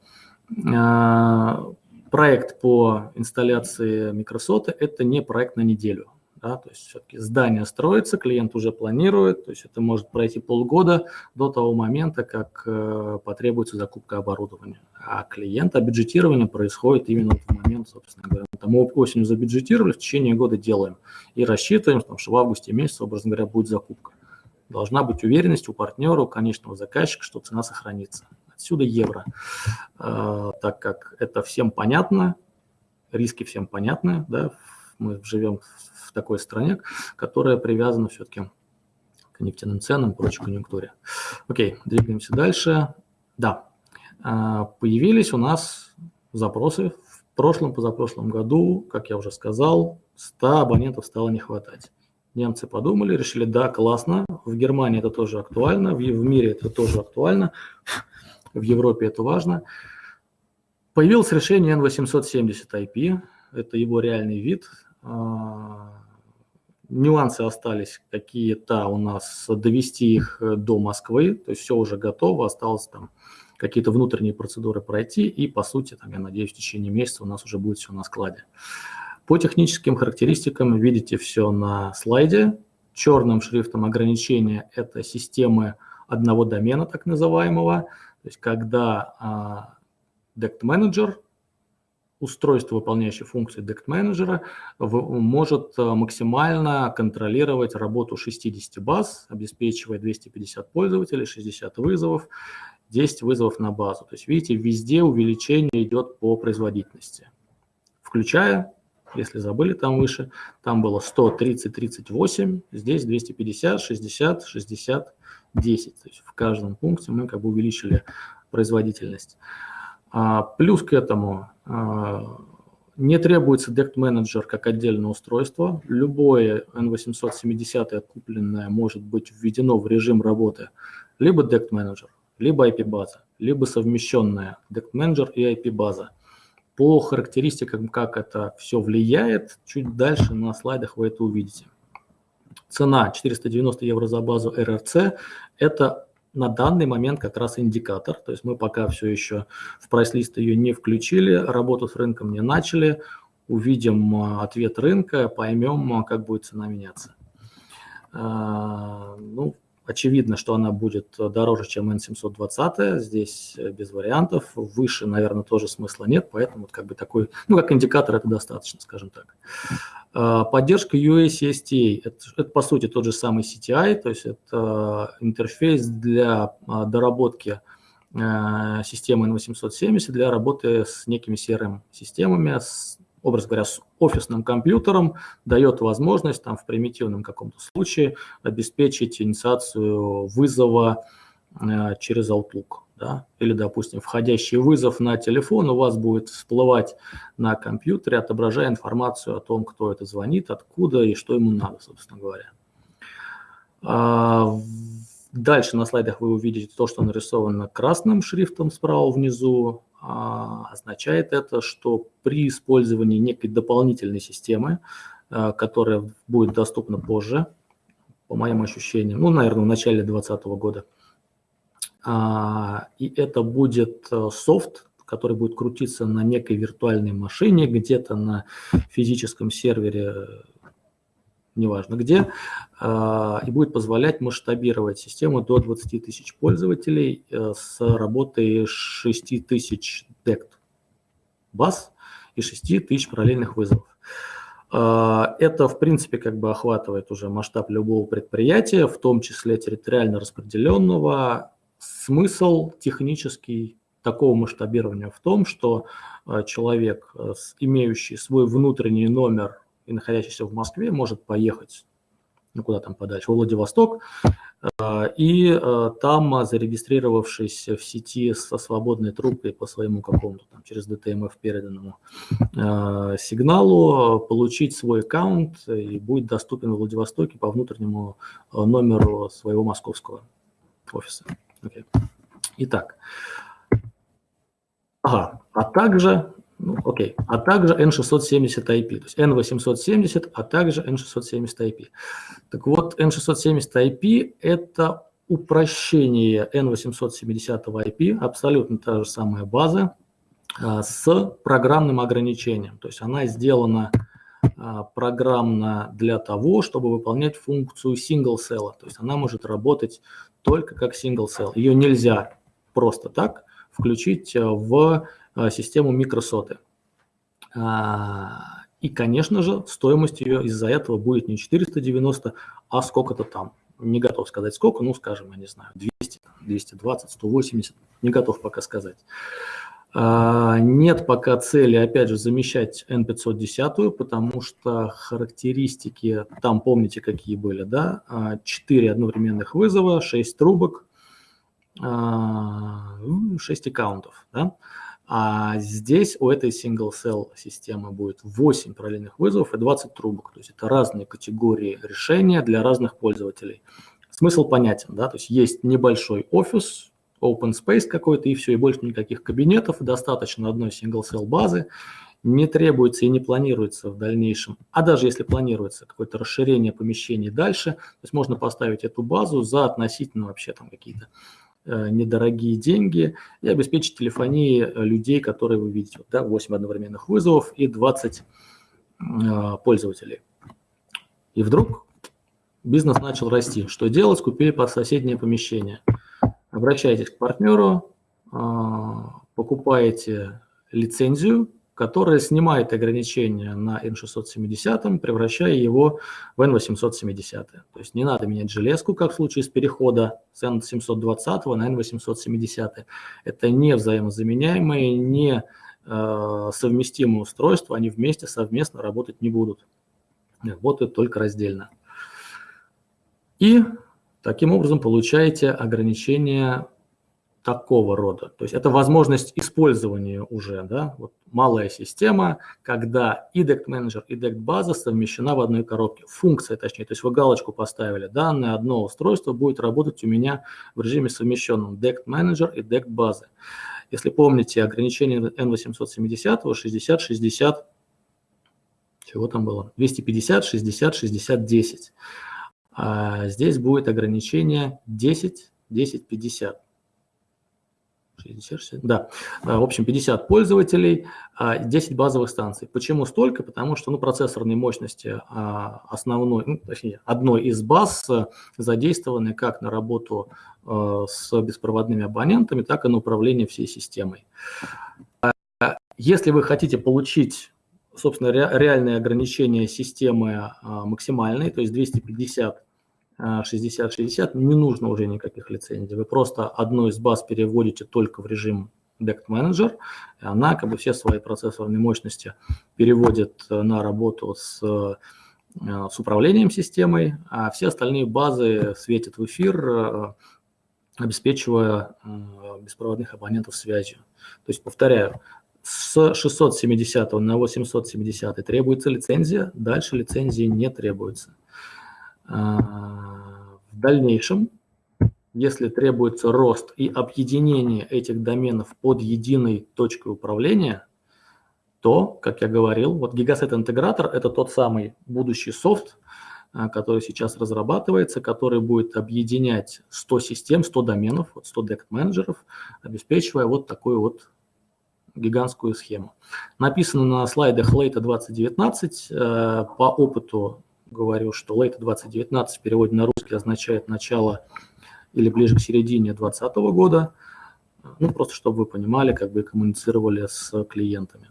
Проект по инсталляции Microsoft – это не проект на неделю. Да, то есть все-таки здание строится, клиент уже планирует, то есть это может пройти полгода до того момента, как э, потребуется закупка оборудования. А клиент, а бюджетирование происходит именно в момент, собственно говоря. Там осенью забюджетировали, в течение года делаем и рассчитываем, что в августе месяце, образно говоря, будет закупка. Должна быть уверенность у партнера, у конечного заказчика, что цена сохранится. Отсюда евро. Э, так как это всем понятно, риски всем понятны, да, мы живем в такой стране, которая привязана все-таки к нефтяным ценам, прочей конъюнктуре. Окей, двигаемся дальше. Да, а, появились у нас запросы. В прошлом, позапрошлом году, как я уже сказал, 100 абонентов стало не хватать. Немцы подумали, решили, да, классно, в Германии это тоже актуально, в, в мире это тоже актуально, в Европе это важно. Появилось решение N870 IP, это его реальный вид, а, нюансы остались какие-то у нас, довести их до Москвы, то есть все уже готово, осталось там какие-то внутренние процедуры пройти, и по сути, там, я надеюсь, в течение месяца у нас уже будет все на складе. По техническим характеристикам видите все на слайде. Черным шрифтом ограничения – это системы одного домена, так называемого. То есть когда а, Dect Manager устройство, выполняющее функции DECT менеджера, может э, максимально контролировать работу 60 баз, обеспечивая 250 пользователей, 60 вызовов, 10 вызовов на базу. То есть, видите, везде увеличение идет по производительности. Включая, если забыли там выше, там было 100, 30, 38, здесь 250, 60, 60, 10. То есть в каждом пункте мы как бы увеличили производительность. А, плюс к этому не требуется Dect Manager как отдельное устройство. Любое N870 купленное может быть введено в режим работы либо Dect Manager, либо IP-база, либо совмещенная Dect Manager и IP-база. По характеристикам, как это все влияет, чуть дальше на слайдах вы это увидите. Цена 490 евро за базу RRC – это на данный момент как раз индикатор, то есть мы пока все еще в прайс-лист ее не включили, работу с рынком не начали, увидим а, ответ рынка, поймем, а, как будет цена меняться. А, ну, очевидно, что она будет дороже, чем N720, здесь э, без вариантов, выше, наверное, тоже смысла нет, поэтому вот как бы такой, ну, как индикатор это достаточно, скажем так. А, поддержка UACSTA – это, это, по сути, тот же самый CTI, то есть это интерфейс для а, доработки а, системы N870 для работы с некими CRM-системами, с, образ говоря, с офисным компьютером, дает возможность там, в примитивном каком-то случае обеспечить инициацию вызова через Outlook да, или, допустим, входящий вызов на телефон у вас будет всплывать на компьютере, отображая информацию о том, кто это звонит, откуда и что ему надо, собственно говоря. А, дальше на слайдах вы увидите то, что нарисовано красным шрифтом справа внизу. А, означает это, что при использовании некой дополнительной системы, а, которая будет доступна позже, по моим ощущениям, ну, наверное, в начале 2020 года, а, и это будет э, софт, который будет крутиться на некой виртуальной машине, где-то на физическом сервере, неважно где, а, и будет позволять масштабировать систему до 20 тысяч пользователей э, с работой 6 тысяч DECT баз и 6 тысяч параллельных вызовов. А, это, в принципе, как бы охватывает уже масштаб любого предприятия, в том числе территориально распределенного, Смысл технический такого масштабирования в том, что э, человек, э, имеющий свой внутренний номер и находящийся в Москве, может поехать, ну куда там подальше, в Владивосток, э, и там, зарегистрировавшись в сети со свободной трубкой по своему какому-то там через DTMF переданному сигналу, получить свой аккаунт и будет доступен в Владивостоке по внутреннему номеру своего московского офиса. Okay. Итак, ага, а также, ну, окей, а также N670 IP, то есть N870, а также N670 IP. Так вот, N670 IP – это упрощение N870 IP, абсолютно та же самая база, а, с программным ограничением. То есть она сделана а, программно для того, чтобы выполнять функцию single cell. То есть она может работать только как single cell. Ее нельзя просто так включить в систему микросоты. И, конечно же, стоимость ее из-за этого будет не 490, а сколько-то там. Не готов сказать сколько, ну, скажем, я не знаю, 200, 220, 180, не готов пока сказать. А, нет пока цели, опять же, замещать N510, потому что характеристики, там помните, какие были, да? 4 а, одновременных вызова, 6 трубок, 6 а, аккаунтов, да? А здесь у этой single cell системы будет 8 параллельных вызовов и 20 трубок. То есть это разные категории решения для разных пользователей. Смысл понятен, да, то есть есть небольшой офис, open space какой-то и все, и больше никаких кабинетов, достаточно одной single cell базы, не требуется и не планируется в дальнейшем, а даже если планируется какое-то расширение помещений дальше, то есть можно поставить эту базу за относительно вообще там какие-то недорогие деньги и обеспечить телефонии э, людей, которые вы видите. Да, 8 одновременных вызовов и 20 э, пользователей. И вдруг бизнес начал расти. Что делать? Купили под соседнее помещение. Обращайтесь к партнеру, э, покупаете лицензию которая снимает ограничения на N670, превращая его в N870. То есть не надо менять железку, как в случае с перехода с N720 на N870. Это не взаимозаменяемые, не э, совместимые устройства, они вместе совместно работать не будут. Работают только раздельно. И таким образом получаете ограничения такого рода. То есть это возможность использования уже, да, вот малая система, когда и Dect Manager, и Dect база совмещена в одной коробке. Функция, точнее, то есть вы галочку поставили, данное одно устройство будет работать у меня в режиме совмещенном Dect Manager и Dect базы. Если помните, ограничение N870, 60, 60, чего там было? 250, 60, 60, 10. А здесь будет ограничение 10, 10, 50. 60, 60, да, а, в общем, 50 пользователей, 10 а, базовых станций. Почему столько? Потому что ну, процессорные мощности а, основной, ну, точнее, одной из баз задействованы как на работу с беспроводными абонентами, так и на управление всей системой. Если вы хотите получить, собственно, реальные ограничения системы максимальной, то есть 250 60-60, не нужно уже никаких лицензий. Вы просто одну из баз переводите только в режим Dect Manager, она как бы все свои процессорные мощности переводит э, на работу с, э, с управлением системой, а все остальные базы светят в эфир, э, обеспечивая беспроводных абонентов связью. То есть, повторяю, с 670 на 870 требуется лицензия, дальше лицензии не требуется. А, в дальнейшем, если требуется рост и объединение этих доменов под единой точкой управления, то, как я говорил, вот Gigaset интегратор – это тот самый будущий софт, а, который сейчас разрабатывается, который будет объединять 100 систем, 100 доменов, 100 дект менеджеров, обеспечивая вот такую вот гигантскую схему. Написано на слайдах Late 2019. Э, по опыту говорю, что late 2019 в переводе на русский означает начало или ближе к середине 2020 года. Ну, просто чтобы вы понимали, как бы коммуницировали с клиентами.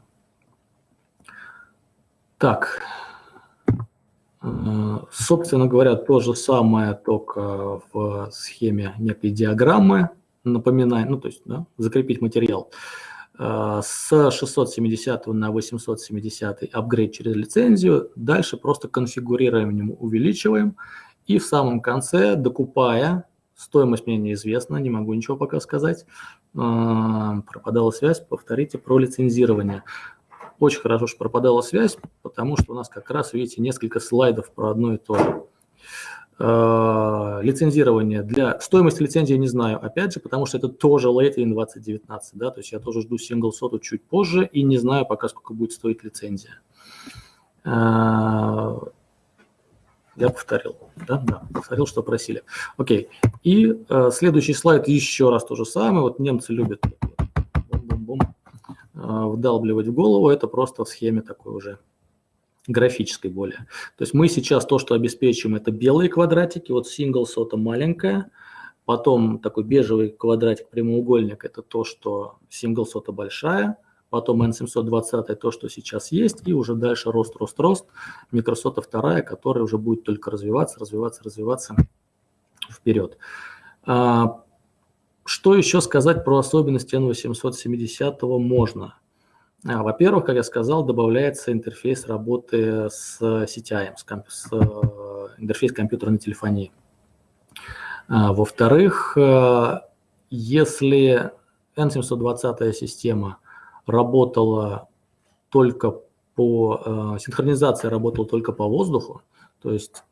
Так, э, собственно говоря, то же самое, только в схеме некой диаграммы, напоминаю, ну, то есть, да, закрепить материал. С 670 на 870 апгрейд через лицензию. Дальше просто конфигурируем, увеличиваем. И в самом конце, докупая, стоимость мне неизвестна, не могу ничего пока сказать, э, пропадала связь, повторите про лицензирование. Очень хорошо, что пропадала связь, потому что у нас как раз, видите, несколько слайдов про одно и то же. Э, лицензирование для стоимости лицензии не знаю, опять же, потому что это тоже late in 2019, да, то есть я тоже жду single соту чуть позже и не знаю пока, сколько будет стоить лицензия. Э, Я повторил. Да, да, повторил, что просили. Окей. И э, следующий слайд еще раз то же самое. Вот немцы любят бум-бум-бум, э, вдалбливать в голову. Это просто в схеме такой уже графической более. То есть мы сейчас то, что обеспечим, это белые квадратики. Вот single сота маленькая. Потом такой бежевый квадратик, прямоугольник, это то, что single сота большая – потом N720 то, что сейчас есть, и уже дальше рост, рост, рост, микросота вторая, которая уже будет только развиваться, развиваться, развиваться вперед. А, что еще сказать про особенности N870 можно? А, во-первых, как я сказал, добавляется интерфейс работы с CTI, с, комп- с э, интерфейс компьютерной телефонии. А, во-вторых, э, если N720 система – работала только по, э, синхронизация работала только по воздуху, то есть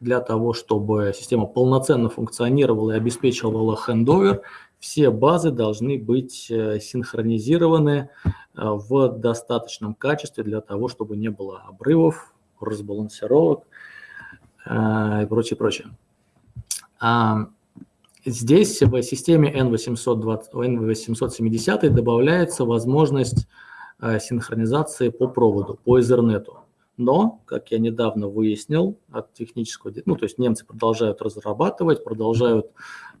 для того, чтобы система полноценно функционировала и обеспечивала хендовер, все базы должны быть э, синхронизированы э, в достаточном качестве для того, чтобы не было обрывов, разбалансировок и прочее, прочее. А Здесь в системе N820, N870 добавляется возможность э, синхронизации по проводу, по Ethernet. Но, как я недавно выяснил от технического, ну то есть немцы продолжают разрабатывать, продолжают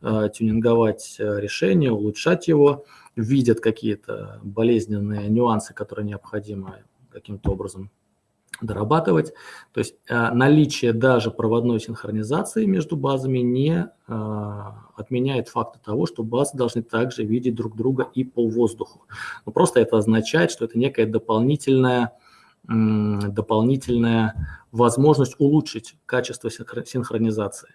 э, тюнинговать э, решение, улучшать его, видят какие-то болезненные нюансы, которые необходимо каким-то образом дорабатывать. То есть э, наличие даже проводной синхронизации между базами не э, отменяет факта того, что базы должны также видеть друг друга и по воздуху. Но просто это означает, что это некая дополнительная, дополнительная возможность улучшить качество синхронизации.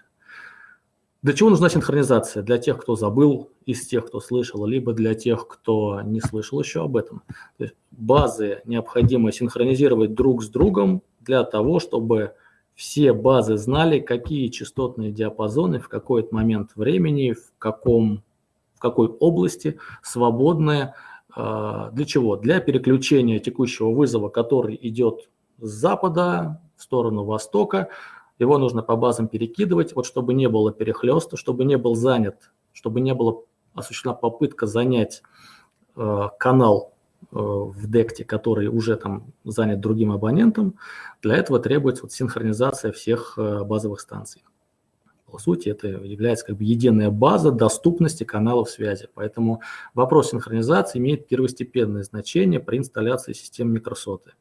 Для чего нужна синхронизация? Для тех, кто забыл, из тех, кто слышал, либо для тех, кто не слышал еще об этом. То есть базы необходимо синхронизировать друг с другом для того, чтобы все базы знали, какие частотные диапазоны в какой момент времени, в, каком, в какой области свободные. А, для чего? Для переключения текущего вызова, который идет с запада в сторону востока, его нужно по базам перекидывать, вот чтобы не было перехлеста, чтобы не был занят, чтобы не было осуществлена попытка занять э, канал э, в декте, который уже там занят другим абонентом. Для этого требуется вот синхронизация всех э, базовых станций. По сути, это является как бы единая база доступности каналов связи. Поэтому вопрос синхронизации имеет первостепенное значение при инсталляции систем микросоты.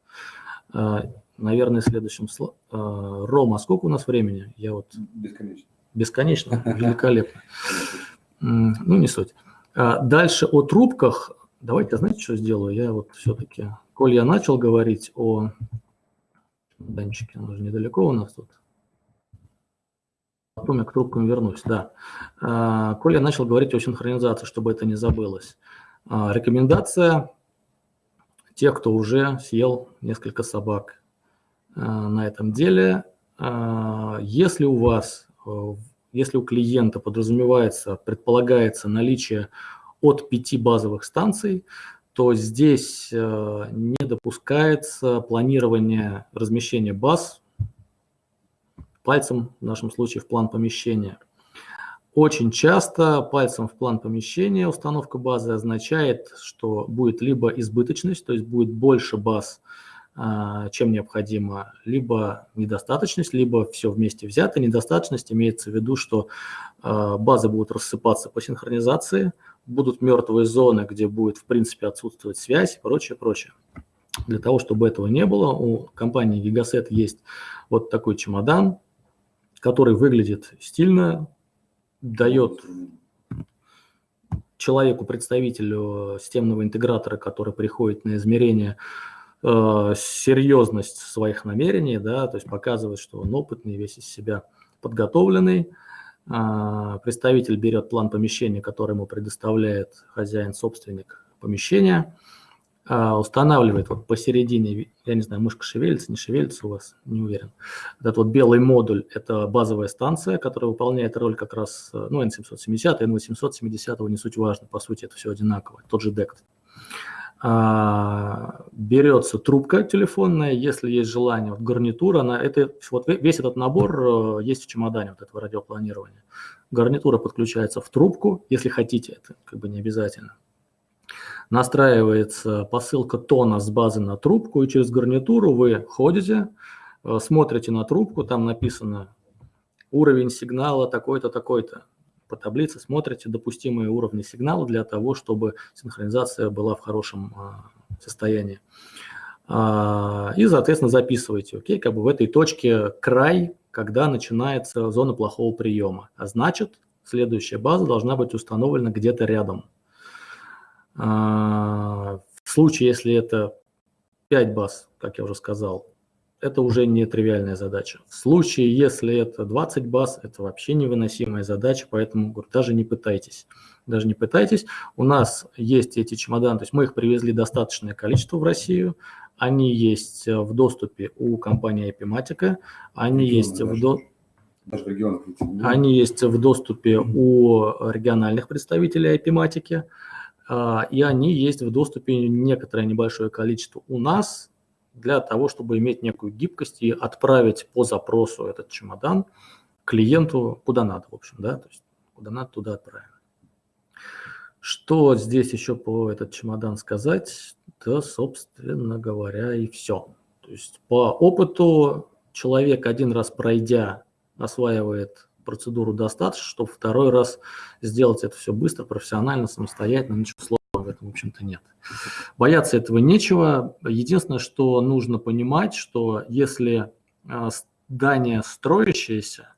Э, наверное, следующим слайдом. Рома, сколько у нас времени? Я вот... Бесконечно. Бесконечно? Великолепно. Ну, не суть. А дальше о трубках. Давайте, знаете, что сделаю? Я вот все-таки, коль я начал говорить о... Данчике, он уже недалеко у нас тут. Потом я к трубкам вернусь, да. А, коль я начал говорить о синхронизации, чтобы это не забылось. А, рекомендация тех, кто уже съел несколько собак а, на этом деле. Если у вас, если у клиента подразумевается, предполагается наличие от пяти базовых станций, то здесь не допускается планирование размещения баз пальцем, в нашем случае в план помещения. Очень часто пальцем в план помещения установка базы означает, что будет либо избыточность, то есть будет больше баз, а, чем необходимо, либо недостаточность, либо все вместе взято. Недостаточность имеется в виду, что а, базы будут рассыпаться по синхронизации, будут мертвые зоны, где будет в принципе отсутствовать связь и прочее, прочее. Для того, чтобы этого не было, у компании Gigaset есть вот такой чемодан, который выглядит стильно, дает человеку, представителю системного интегратора, который приходит на измерение, э, серьезность своих намерений, да, то есть показывает, что он опытный, весь из себя подготовленный. Э, представитель берет план помещения, который ему предоставляет хозяин-собственник помещения, э, устанавливает вот посередине, я не знаю, мышка шевелится, не шевелится у вас, не уверен. Этот вот белый модуль – это базовая станция, которая выполняет роль как раз, э, ну, N770, N870, не суть важно, по сути это все одинаково, тот же DECT. а, берется трубка телефонная, если есть желание, вот гарнитура, она, это, вот весь этот набор э, есть в чемодане вот этого радиопланирования. Гарнитура подключается в трубку, если хотите, это как бы не обязательно. Настраивается посылка тона с базы на трубку, и через гарнитуру вы ходите, э, смотрите на трубку, там написано уровень сигнала такой-то, такой-то по таблице смотрите допустимые уровни сигнала для того, чтобы синхронизация была в хорошем а, состоянии. А, и, соответственно, записывайте, окей, как бы в этой точке край, когда начинается зона плохого приема. А значит, следующая база должна быть установлена где-то рядом. А, в случае, если это 5 баз, как я уже сказал, это уже не тривиальная задача. В случае, если это 20 баз, это вообще невыносимая задача, поэтому говорю, даже не пытайтесь. Даже не пытайтесь. У нас есть эти чемоданы, то есть мы их привезли достаточное количество в Россию, они есть в доступе у компании Epimatica, они Регион, есть даже, в до... даже. Они есть в доступе у региональных представителей а, и они есть в доступе некоторое небольшое количество у нас, для того, чтобы иметь некую гибкость и отправить по запросу этот чемодан клиенту куда надо, в общем, да, то есть куда надо, туда отправим. Что здесь еще по этот чемодан сказать? Да, собственно говоря, и все. То есть по опыту человек один раз пройдя осваивает процедуру достаточно, чтобы второй раз сделать это все быстро, профессионально, самостоятельно, ничего сложного в этом, в общем-то, нет. Бояться этого нечего. Единственное, что нужно понимать, что если а, здание строящееся,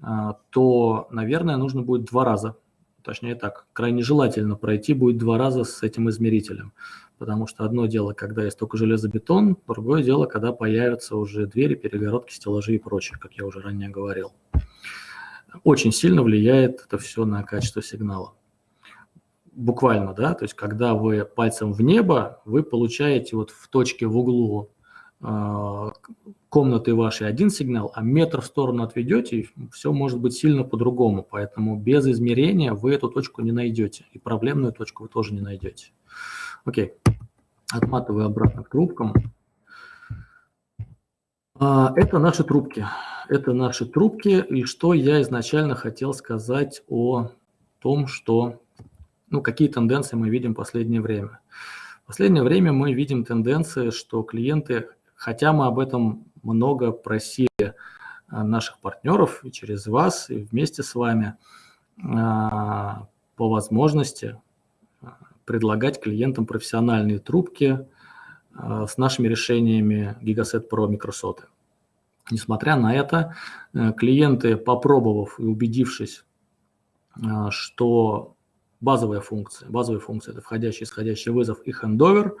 а, то, наверное, нужно будет два раза, точнее так, крайне желательно пройти будет два раза с этим измерителем. Потому что одно дело, когда есть только железобетон, другое дело, когда появятся уже двери, перегородки, стеллажи и прочее, как я уже ранее говорил. Очень сильно влияет это все на качество сигнала буквально, да, то есть когда вы пальцем в небо, вы получаете вот в точке в углу э, комнаты вашей один сигнал, а метр в сторону отведете, и все может быть сильно по-другому. Поэтому без измерения вы эту точку не найдете, и проблемную точку вы тоже не найдете. Окей, отматываю обратно к трубкам. А, это наши трубки. Это наши трубки, и что я изначально хотел сказать о том, что ну, какие тенденции мы видим в последнее время. В последнее время мы видим тенденции, что клиенты, хотя мы об этом много просили а, наших партнеров и через вас, и вместе с вами, а, по возможности предлагать клиентам профессиональные трубки с нашими решениями Gigaset Pro микросоты. Несмотря на это, э, клиенты, попробовав и убедившись, что базовая функция. Базовая функция – это входящий, исходящий вызов и хендовер.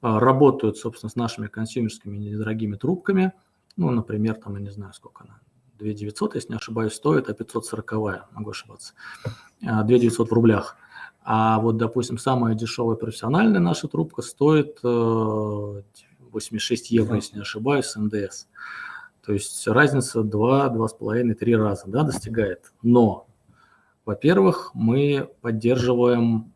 Работают, собственно, с нашими консюмерскими недорогими трубками. Ну, например, там, я не знаю, сколько она, 2900, если не ошибаюсь, стоит, а 540, могу ошибаться, 2900 а, в рублях. А вот, допустим, самая дешевая профессиональная наша трубка стоит 86 э, евро, если не ошибаюсь, с НДС. То есть разница 2, 2,5, 3 раза да, достигает. Но во-первых, мы поддерживаем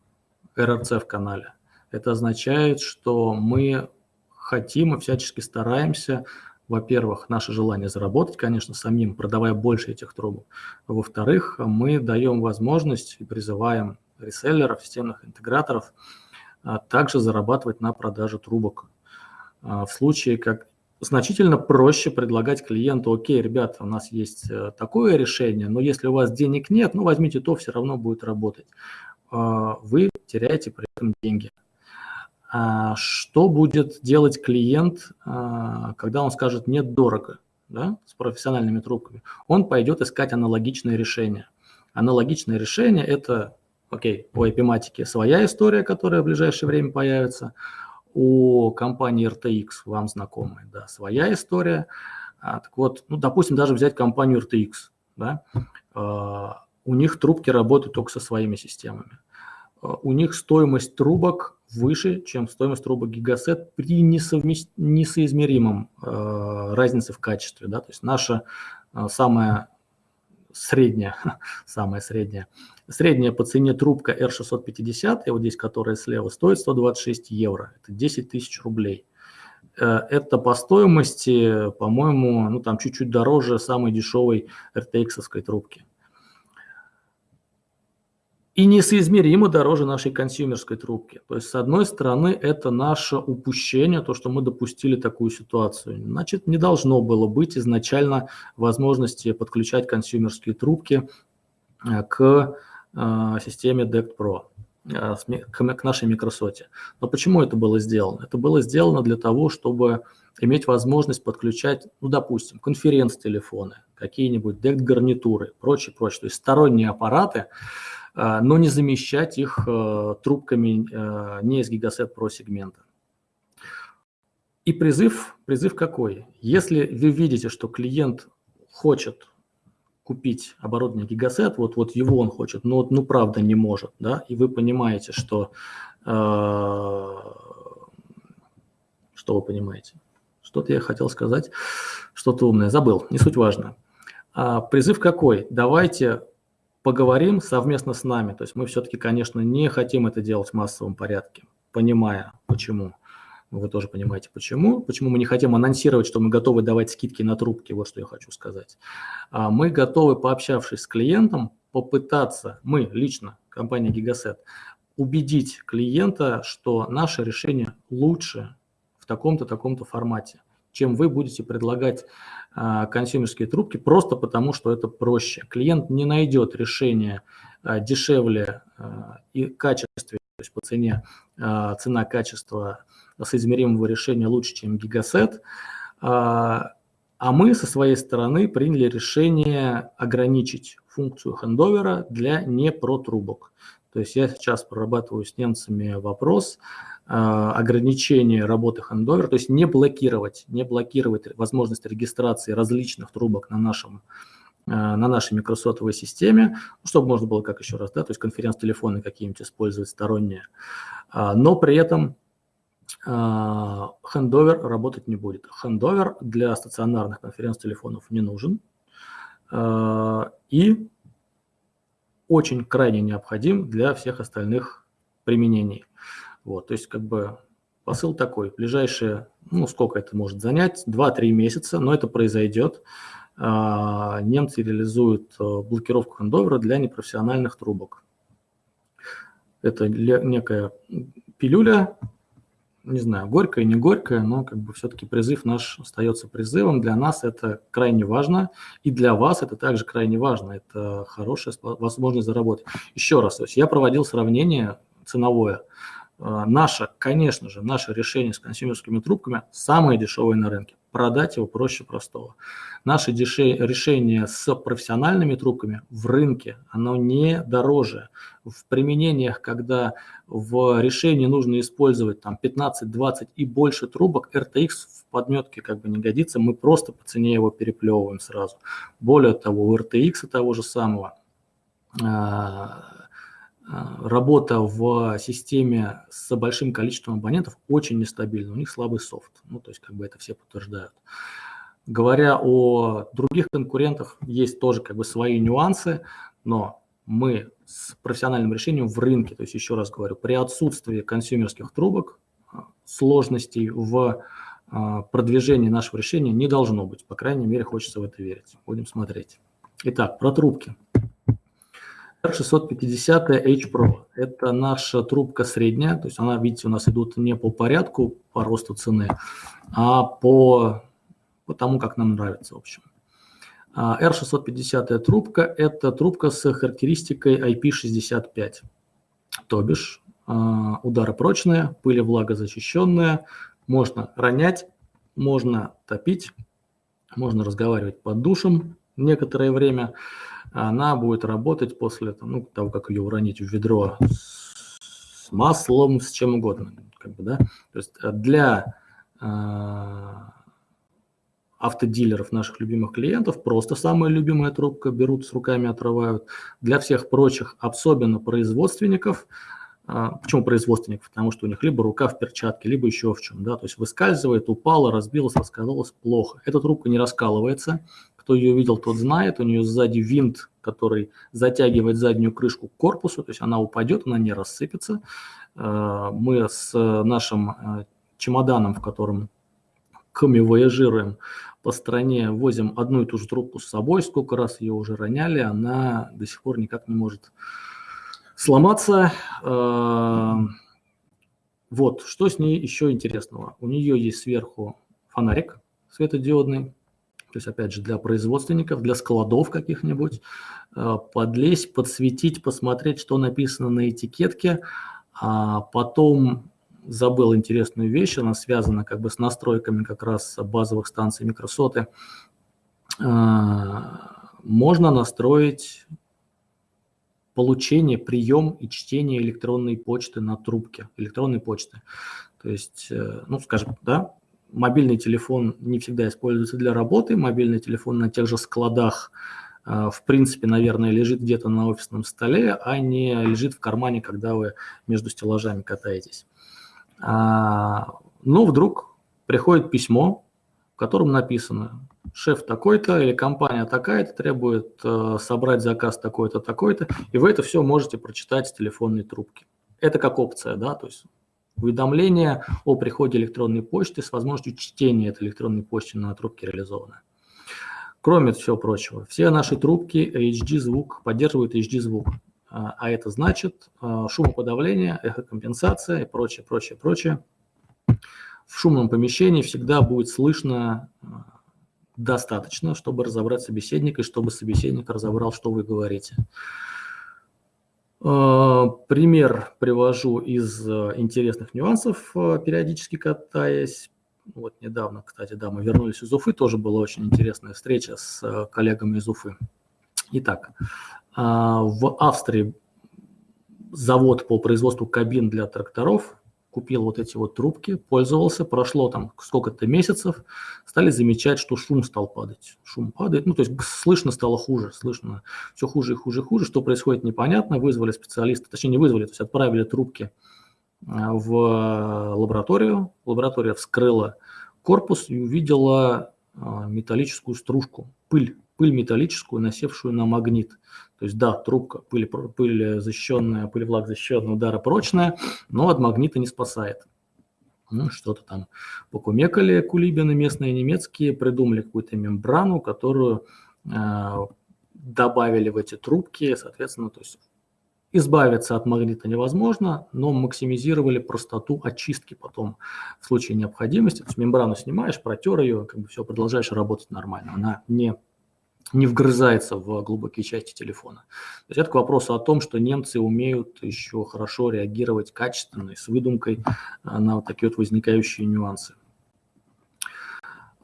РРЦ в канале. Это означает, что мы хотим и всячески стараемся, во-первых, наше желание заработать, конечно, самим, продавая больше этих трубок. Во-вторых, мы даем возможность и призываем реселлеров, системных интеграторов а, также зарабатывать на продаже трубок. А, в случае, как значительно проще предлагать клиенту, окей, ребята, у нас есть э, такое решение, но если у вас денег нет, ну возьмите то, все равно будет работать. А, вы теряете при этом деньги. Что будет делать клиент, когда он скажет «нет, дорого» да, с профессиональными трубками? Он пойдет искать аналогичное решение. Аналогичное решение – это, окей, по эпиматике своя история, которая в ближайшее время появится – у компании RTX, вам знакомая, да, своя история. А, так вот, ну, допустим, даже взять компанию RTX, да, а, у них трубки работают только со своими системами. А, у них стоимость трубок выше, чем стоимость трубок Gigaset при несовмест... несоизмеримом э, разнице в качестве. Да? То есть наша э, самая средняя, самая средняя Средняя по цене трубка R650, и вот здесь, которая слева, стоит 126 евро. Это 10 тысяч рублей. Э, это по стоимости, по-моему, ну там чуть-чуть дороже самой дешевой RTX-овской трубки. И несоизмеримо дороже нашей консюмерской трубки. То есть, с одной стороны, это наше упущение, то, что мы допустили такую ситуацию. Значит, не должно было быть изначально возможности подключать консюмерские трубки э, к системе DECT Pro. Э, к нашей микросоте. Но почему это было сделано? Это было сделано для того, чтобы иметь возможность подключать, ну, допустим, конференц-телефоны, какие-нибудь дект-гарнитуры, прочее, прочее, то есть сторонние аппараты, э, но не замещать их трубками не из Gigaset Pro сегмента. И призыв, призыв какой? Если вы видите, что клиент хочет купить оборудование гигасет, вот, вот его он хочет, но ну правда не может, да, и вы понимаете, что, э, что вы понимаете, что-то я хотел сказать, что-то умное, забыл, не суть важно. А, призыв какой? Давайте поговорим совместно с нами, то есть мы все-таки, конечно, не хотим это делать в массовом порядке, понимая почему. Вы тоже понимаете, почему. Почему мы не хотим анонсировать, что мы готовы давать скидки на трубки, вот что я хочу сказать. А мы готовы, пообщавшись с клиентом, попытаться, мы лично, компания Gigaset, убедить клиента, что наше решение лучше в таком-то, таком-то формате, чем вы будете предлагать а, консюмерские трубки, просто потому что это проще. Клиент не найдет решение а, дешевле а, и качестве, то есть по цене, цена-качество соизмеримого решения лучше, чем гигасет. А, а мы со своей стороны приняли решение ограничить функцию хендовера для непротрубок. То есть я сейчас прорабатываю с немцами вопрос а, ограничения работы хендовера, то есть не блокировать, не блокировать возможность регистрации различных трубок на нашем а, на нашей микросотовой системе, ну, чтобы можно было, как еще раз, да, то есть конференц-телефоны какие-нибудь использовать сторонние, но при этом хендовер работать не будет. Хендовер для стационарных конференц-телефонов не нужен а, и очень крайне необходим для всех остальных применений. Вот, то есть как бы посыл такой, ближайшие, ну сколько это может занять, 2-3 месяца, но это произойдет. А, немцы реализуют э, блокировку хендовера для непрофессиональных трубок. Это некая пилюля, не знаю, горькое, не горькое, но как бы все-таки призыв наш остается призывом. Для нас это крайне важно, и для вас это также крайне важно. Это хорошая возможность заработать. Еще раз, то есть я проводил сравнение ценовое. А, наше, конечно же, наше решение с консюмерскими трубками самое дешевое на рынке. Продать его проще простого. Наше решение с профессиональными трубками в рынке, оно не дороже. В применениях, когда в решении нужно использовать там 15-20 и больше трубок, RTX в подметке как бы не годится, мы просто по цене его переплевываем сразу. Более того, у RTX того же самого а, работа в системе с большим количеством абонентов очень нестабильна, у них слабый софт, ну то есть как бы это все подтверждают. Говоря о других конкурентах, есть тоже как бы свои нюансы, но мы с профессиональным решением в рынке, то есть еще раз говорю, при отсутствии консюмерских трубок, а, сложностей в а, продвижении нашего решения не должно быть, по крайней мере хочется в это верить. Будем смотреть. Итак, про трубки. R650 H Pro. Это наша трубка средняя, то есть она, видите, у нас идут не по порядку по росту цены, а по, по тому, как нам нравится, в общем. А R650 трубка – это трубка с характеристикой IP65, то бишь а, удары прочные, пыли влагозащищенная, можно ронять, можно топить, можно разговаривать под душем некоторое время – она будет работать после ну, того, как ее уронить в ведро с маслом, с чем угодно. Как бы, да? То есть э, для э, автодилеров наших любимых клиентов просто самая любимая трубка берут с руками, отрывают. Для всех прочих, особенно производственников, э, Почему производственников? Потому что у них либо рука в перчатке, либо еще в чем. Да? То есть выскальзывает, упала, разбилась, раскалывалась плохо. Эта трубка не раскалывается, кто ее видел, тот знает. У нее сзади винт который затягивает заднюю крышку к корпусу, то есть она упадет, она не рассыпется. Мы с нашим чемоданом, в котором комивояжируем по стране, возим одну и ту же трубку с собой, сколько раз ее уже роняли, она до сих пор никак не может сломаться. Вот, что с ней еще интересного? У нее есть сверху фонарик светодиодный, то есть, опять же, для производственников, для складов каких-нибудь, э, подлезть, подсветить, посмотреть, что написано на этикетке, а потом забыл интересную вещь, она связана как бы с настройками как раз базовых станций микросоты. Э, можно настроить получение, прием и чтение электронной почты на трубке, электронной почты. То есть, э, ну, скажем, да, мобильный телефон не всегда используется для работы, мобильный телефон на тех же складах, э, в принципе, наверное, лежит где-то на офисном столе, а не лежит в кармане, когда вы между стеллажами катаетесь. А, но вдруг приходит письмо, в котором написано, шеф такой-то или компания такая-то требует э, собрать заказ такой-то, такой-то, и вы это все можете прочитать с телефонной трубки. Это как опция, да, то есть уведомление о приходе электронной почты с возможностью чтения этой электронной почты на трубке реализовано. Кроме всего прочего, все наши трубки HD-звук поддерживают HD-звук, а, а это значит э, шумоподавление, эхокомпенсация и прочее, прочее, прочее. В шумном помещении всегда будет слышно э, достаточно, чтобы разобрать собеседника и чтобы собеседник разобрал, что вы говорите. Э, пример привожу из э, интересных нюансов, э, периодически катаясь. Вот недавно, кстати, да, мы вернулись из Уфы, тоже была очень интересная встреча с коллегами из Уфы. Итак, в Австрии завод по производству кабин для тракторов купил вот эти вот трубки, пользовался, прошло там сколько-то месяцев, стали замечать, что шум стал падать. Шум падает, ну то есть слышно стало хуже, слышно все хуже и хуже и хуже. Что происходит, непонятно. Вызвали специалиста, точнее не вызвали, то есть отправили трубки а, в лабораторию. Лаборатория вскрыла корпус и увидела а, металлическую стружку, пыль, пыль металлическую, насевшую на магнит. То есть да, трубка, пыль, пыль защищенная, пыль влаг защищенная, ударопрочная, но от магнита не спасает. Ну, что-то там покумекали кулибины местные немецкие, придумали какую-то мембрану, которую э, добавили в эти трубки, соответственно, то есть избавиться от магнита невозможно, но максимизировали простоту очистки потом в случае необходимости. То есть мембрану снимаешь, протер ее, как бы все, продолжаешь работать нормально. Она не не вгрызается в глубокие части телефона. То есть это к вопросу о том, что немцы умеют еще хорошо реагировать качественно и с выдумкой а, на вот такие вот возникающие нюансы.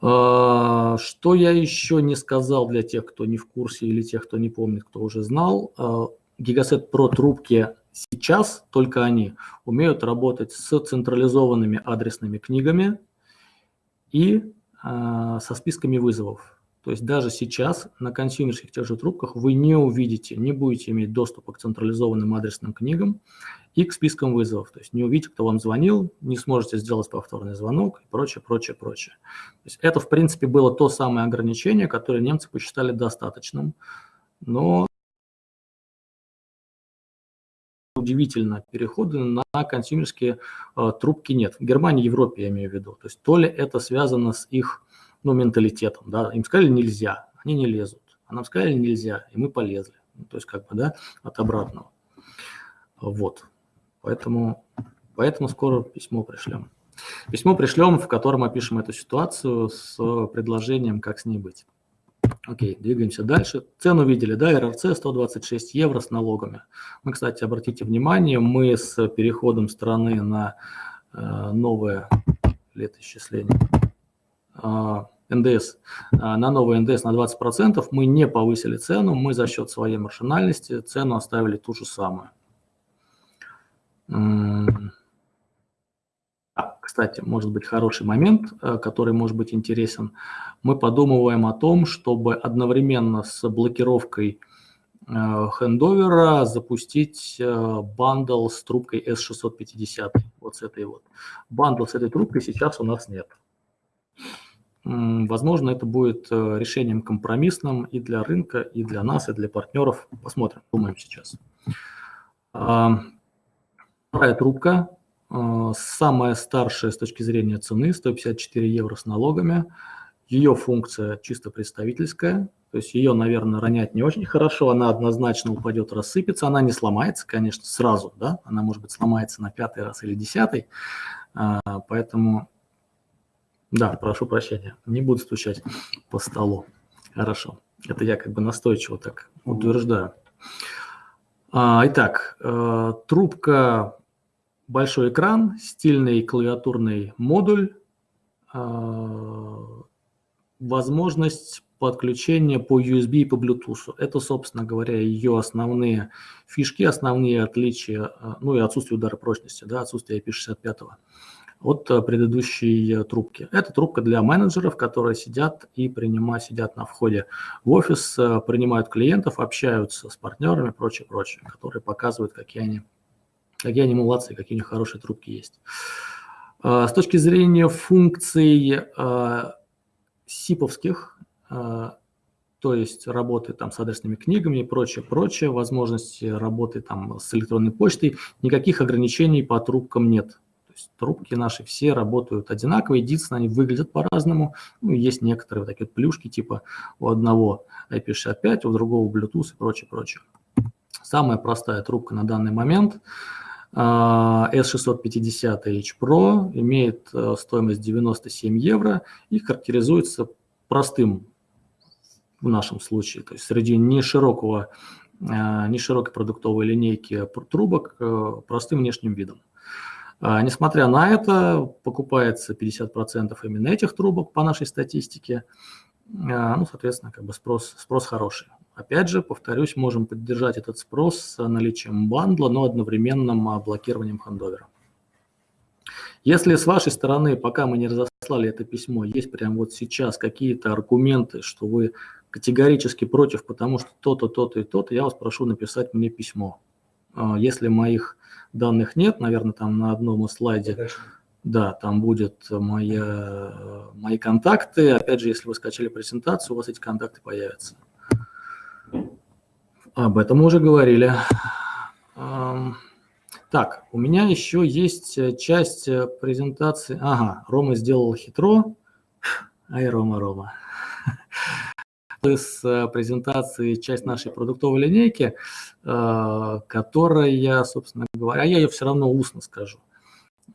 А, что я еще не сказал для тех, кто не в курсе или тех, кто не помнит, кто уже знал. Gigaset Pro трубки сейчас, только они, умеют работать с централизованными адресными книгами и а, со списками вызовов. То есть даже сейчас на консюмерских тех же трубках вы не увидите, не будете иметь доступа к централизованным адресным книгам и к спискам вызовов. То есть не увидите, кто вам звонил, не сможете сделать повторный звонок и прочее, прочее, прочее. То есть это, в принципе, было то самое ограничение, которое немцы посчитали достаточным. Но удивительно, перехода на консюмерские э, трубки нет. В Германии, Европе я имею в виду. То есть то ли это связано с их ну, менталитетом, да, им сказали нельзя, они не лезут, а нам сказали нельзя, и мы полезли, ну, то есть как бы, да, от обратного. Вот, поэтому, поэтому скоро письмо пришлем. Письмо пришлем, в котором опишем эту ситуацию с предложением, как с ней быть. Окей, двигаемся дальше. Цену видели, да, РРЦ 126 евро с налогами. Мы, кстати, обратите внимание, мы с переходом страны на э, новое летоисчисление НДС, а, на новый НДС на 20%, мы не повысили цену, мы за счет своей маршинальности цену оставили ту же самую. Кстати, может быть хороший момент, э, который может быть интересен. Мы подумываем о том, чтобы одновременно с блокировкой э, хендовера запустить э, bundle с трубкой S650, вот с этой вот. Bundle с этой трубкой сейчас у нас нет. Возможно, это будет э, решением компромиссным и для рынка, и для нас, и для партнеров. Посмотрим, думаем сейчас. Вторая трубка, а, самая старшая с точки зрения цены, 154 евро с налогами. Ее функция чисто представительская, то есть ее, наверное, ронять не очень хорошо, она однозначно упадет, рассыпется, она не сломается, конечно, сразу, да, она, может быть, сломается на пятый раз или десятый, а, поэтому да, прошу прощения, не буду стучать по столу. Хорошо. Это я как бы настойчиво так утверждаю. А, итак, э, трубка, большой экран, стильный клавиатурный модуль, э, возможность подключения по USB и по Bluetooth. Это, собственно говоря, ее основные фишки, основные отличия, э, ну и отсутствие удара прочности, да, отсутствие IP65 от э, предыдущей э, трубки. Это трубка для менеджеров, которые сидят и принимают, сидят на входе в офис, э, принимают клиентов, общаются с партнерами, прочее, прочее, которые показывают, какие они, какие они молодцы, какие у них хорошие трубки есть. С точки зрения функций сиповских, то есть работы там с адресными книгами и прочее, прочее, возможности работы там с электронной почтой, никаких ограничений по трубкам нет есть трубки наши все работают одинаково, единственное, они выглядят по-разному. Ну, есть некоторые вот такие вот плюшки, типа у одного IP65, у другого Bluetooth и прочее, прочее. Самая простая трубка на данный момент S650 H Pro имеет э, стоимость 97 евро и характеризуется простым в нашем случае, то есть среди неширокого, э, неширокой продуктовой линейки трубок э, простым внешним видом. А, несмотря на это, покупается 50% именно этих трубок по нашей статистике. А, ну, соответственно, как бы спрос, спрос хороший. Опять же, повторюсь, можем поддержать этот спрос с наличием бандла, но одновременным а, блокированием хендовера. Если с вашей стороны, пока мы не разослали это письмо, есть прямо вот сейчас какие-то аргументы, что вы категорически против, потому что то-то, то-то и то-то, я вас прошу написать мне письмо. Если моих данных нет, наверное, там на одном слайде. Да, там будет моя, мои контакты. Опять же, если вы скачали презентацию, у вас эти контакты появятся. Об этом мы уже говорили. Так, у меня еще есть часть презентации. Ага, Рома сделал хитро. Ай, Рома, Рома с э, презентации часть нашей продуктовой линейки, э, которая, собственно говоря, я ее все равно устно скажу.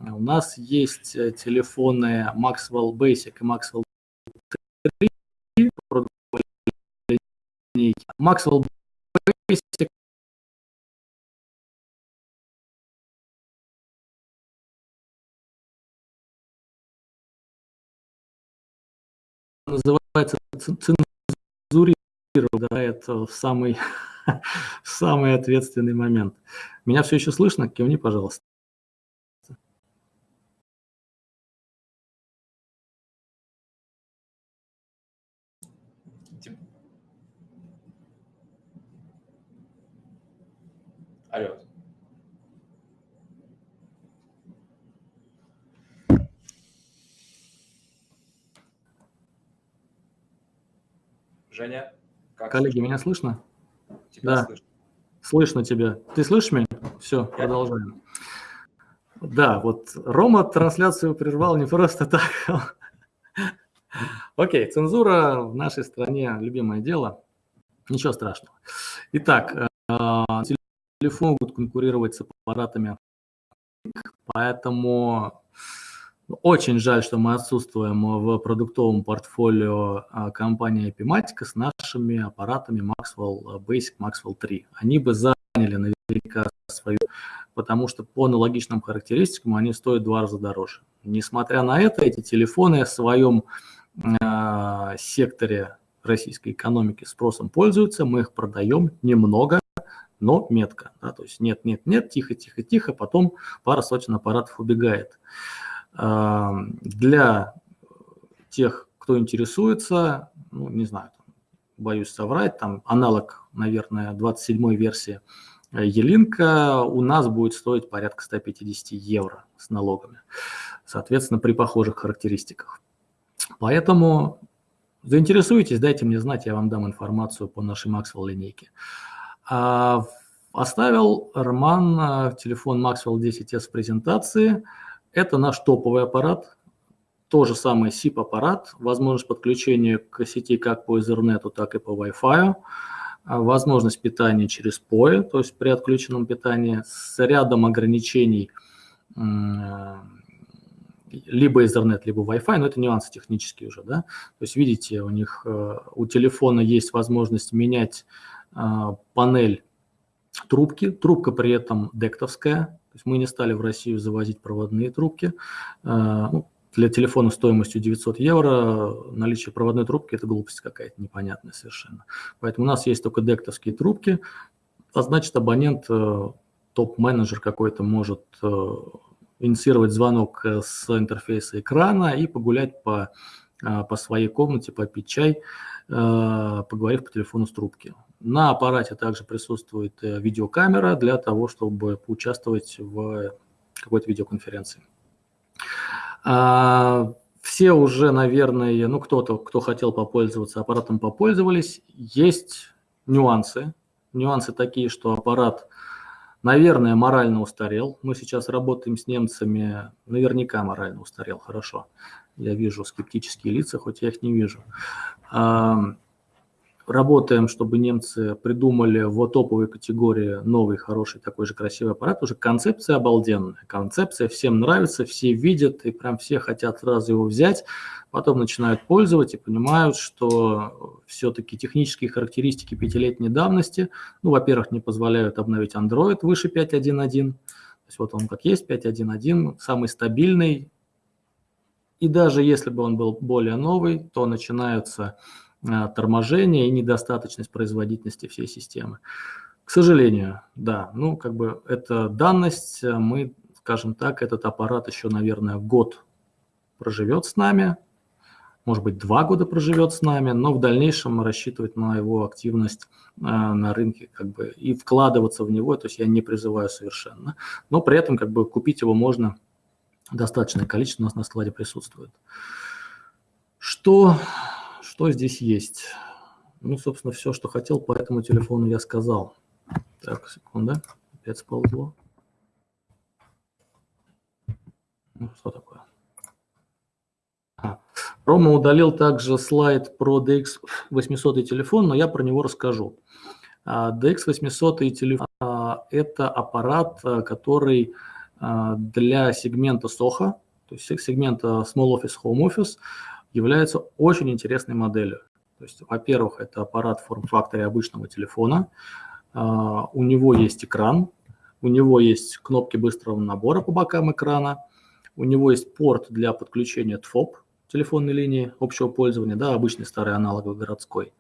У нас есть э, телефоны Maxwell Basic и Maxwell 3 Maxwell Basic называется цензурировать в самый, в самый ответственный момент. Меня все еще слышно? Кивни, пожалуйста. Алло. Женя? Как Коллеги, слышно? меня слышно? Тебя да, слышно. слышно тебя. Ты слышишь меня? Все, Я продолжаем. Да, вот Рома трансляцию прервал не просто так. Окей, цензура в нашей стране любимое дело. Ничего страшного. Итак, э, телефон будут конкурировать с аппаратами, поэтому очень жаль, что мы отсутствуем в продуктовом портфолио а, компании Epimatica с нашими аппаратами Maxwell Basic, Maxwell 3. Они бы заняли наверняка свою, потому что по аналогичным характеристикам они стоят в два раза дороже. Несмотря на это, эти телефоны в своем э, секторе российской экономики спросом пользуются, мы их продаем немного, но метко. Да, то есть нет, нет, нет, тихо, тихо, тихо, потом пара сотен аппаратов убегает. Для тех, кто интересуется, ну, не знаю, боюсь соврать, там аналог, наверное, 27-й версии Елинка у нас будет стоить порядка 150 евро с налогами, соответственно, при похожих характеристиках. Поэтому заинтересуйтесь, дайте мне знать, я вам дам информацию по нашей Maxwell линейке. А, оставил Роман телефон Maxwell 10s в презентации. Это наш топовый аппарат, то же самое SIP-аппарат, возможность подключения к сети как по Ethernet, так и по Wi-Fi, а, возможность питания через POE, то есть при отключенном питании, с рядом ограничений либо Ethernet, либо Wi-Fi, но это нюансы технические уже, да. То есть видите, у них э, у телефона есть возможность менять а, панель трубки, трубка при этом дектовская, то есть мы не стали в Россию завозить проводные трубки. А, ну, для телефона стоимостью 900 евро наличие проводной трубки – это глупость какая-то непонятная совершенно. Поэтому у нас есть только дектовские трубки, а значит абонент, э, топ-менеджер какой-то может э, инициировать звонок э, с интерфейса экрана и погулять по, по своей комнате, попить чай, поговорив по телефону с трубки. На аппарате также присутствует видеокамера для того, чтобы поучаствовать в какой-то видеоконференции. А, все уже, наверное, ну кто-то, кто хотел попользоваться аппаратом, попользовались. Есть нюансы. Нюансы такие, что аппарат, наверное, морально устарел. Мы сейчас работаем с немцами, наверняка морально устарел, хорошо. Я вижу скептические лица, хоть я их не вижу работаем, чтобы немцы придумали в топовой категории новый, хороший, такой же красивый аппарат. Уже концепция обалденная. Концепция всем нравится, все видят и прям все хотят сразу его взять. Потом начинают пользовать и понимают, что все-таки технические характеристики пятилетней давности, ну, во-первых, не позволяют обновить Android выше 5.1.1. То есть вот он как есть, 5.1.1, самый стабильный. И даже если бы он был более новый, то начинаются торможение и недостаточность производительности всей системы. К сожалению, да, ну как бы это данность, мы, скажем так, этот аппарат еще, наверное, год проживет с нами, может быть, два года проживет с нами, но в дальнейшем рассчитывать на его активность э, на рынке как бы и вкладываться в него, то есть я не призываю совершенно, но при этом как бы купить его можно, достаточное количество у нас на складе присутствует. Что что здесь есть? Ну, собственно, все, что хотел по этому телефону, я сказал. Так, секунда. Опять сползло. Ну, что такое? А. Рома удалил также слайд про DX800 телефон, но я про него расскажу. DX800 телефон – это аппарат, который а, для сегмента SOHO, то есть сегмента Small Office, Home Office, является очень интересной моделью. То есть, во-первых, это аппарат форм-факторе обычного телефона, uh, у него есть экран, у него есть кнопки быстрого набора по бокам экрана, у него есть порт для подключения ТФОП, телефонной линии общего пользования, да, обычный старый аналоговый городской.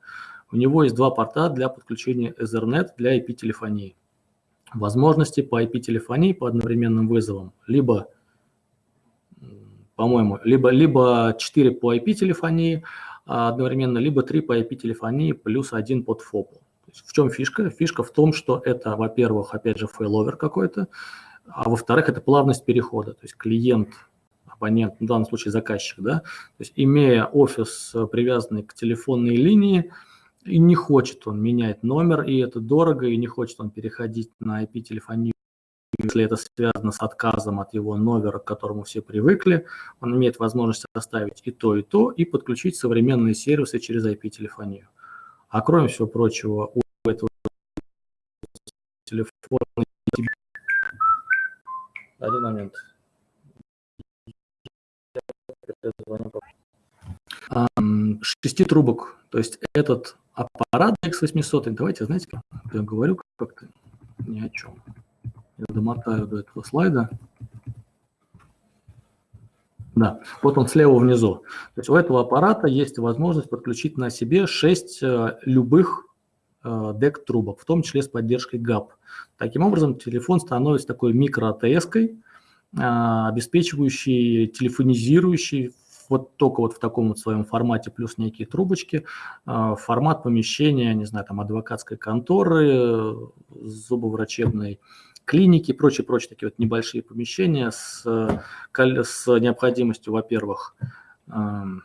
У него есть два порта для подключения Ethernet для IP-телефонии. Возможности по IP-телефонии по одновременным вызовам либо по-моему, либо, либо 4 по IP-телефонии а, одновременно, либо 3 по IP-телефонии плюс один под ФОПу. В чем фишка? Фишка в том, что это, во-первых, опять же, failover какой-то, а во-вторых, это плавность перехода. То есть клиент, абонент, в данном случае заказчик, да, то есть имея офис, привязанный к телефонной линии, и не хочет он менять номер, и это дорого, и не хочет он переходить на IP-телефонию если это связано с отказом от его номера, к которому все привыкли, он имеет возможность оставить и то, и то, и подключить современные сервисы через IP-телефонию. А кроме всего прочего, у этого телефона... Один момент. Шести трубок. То есть этот аппарат X800, давайте, знаете, как я говорю как-то ни о чем. Я домотаю до этого слайда. Да, вот он слева внизу. То есть у этого аппарата есть возможность подключить на себе 6 э, любых DEC-трубок, в том числе с поддержкой GAP. Таким образом, телефон становится такой микро-АТС-кой, э, обеспечивающей, телефонизирующей вот только вот в таком вот своем формате плюс некие трубочки, э, формат помещения, не знаю, там адвокатской конторы, зубоврачебной, клиники прочие, прочие такие вот небольшие помещения с, с необходимостью, во-первых, эм,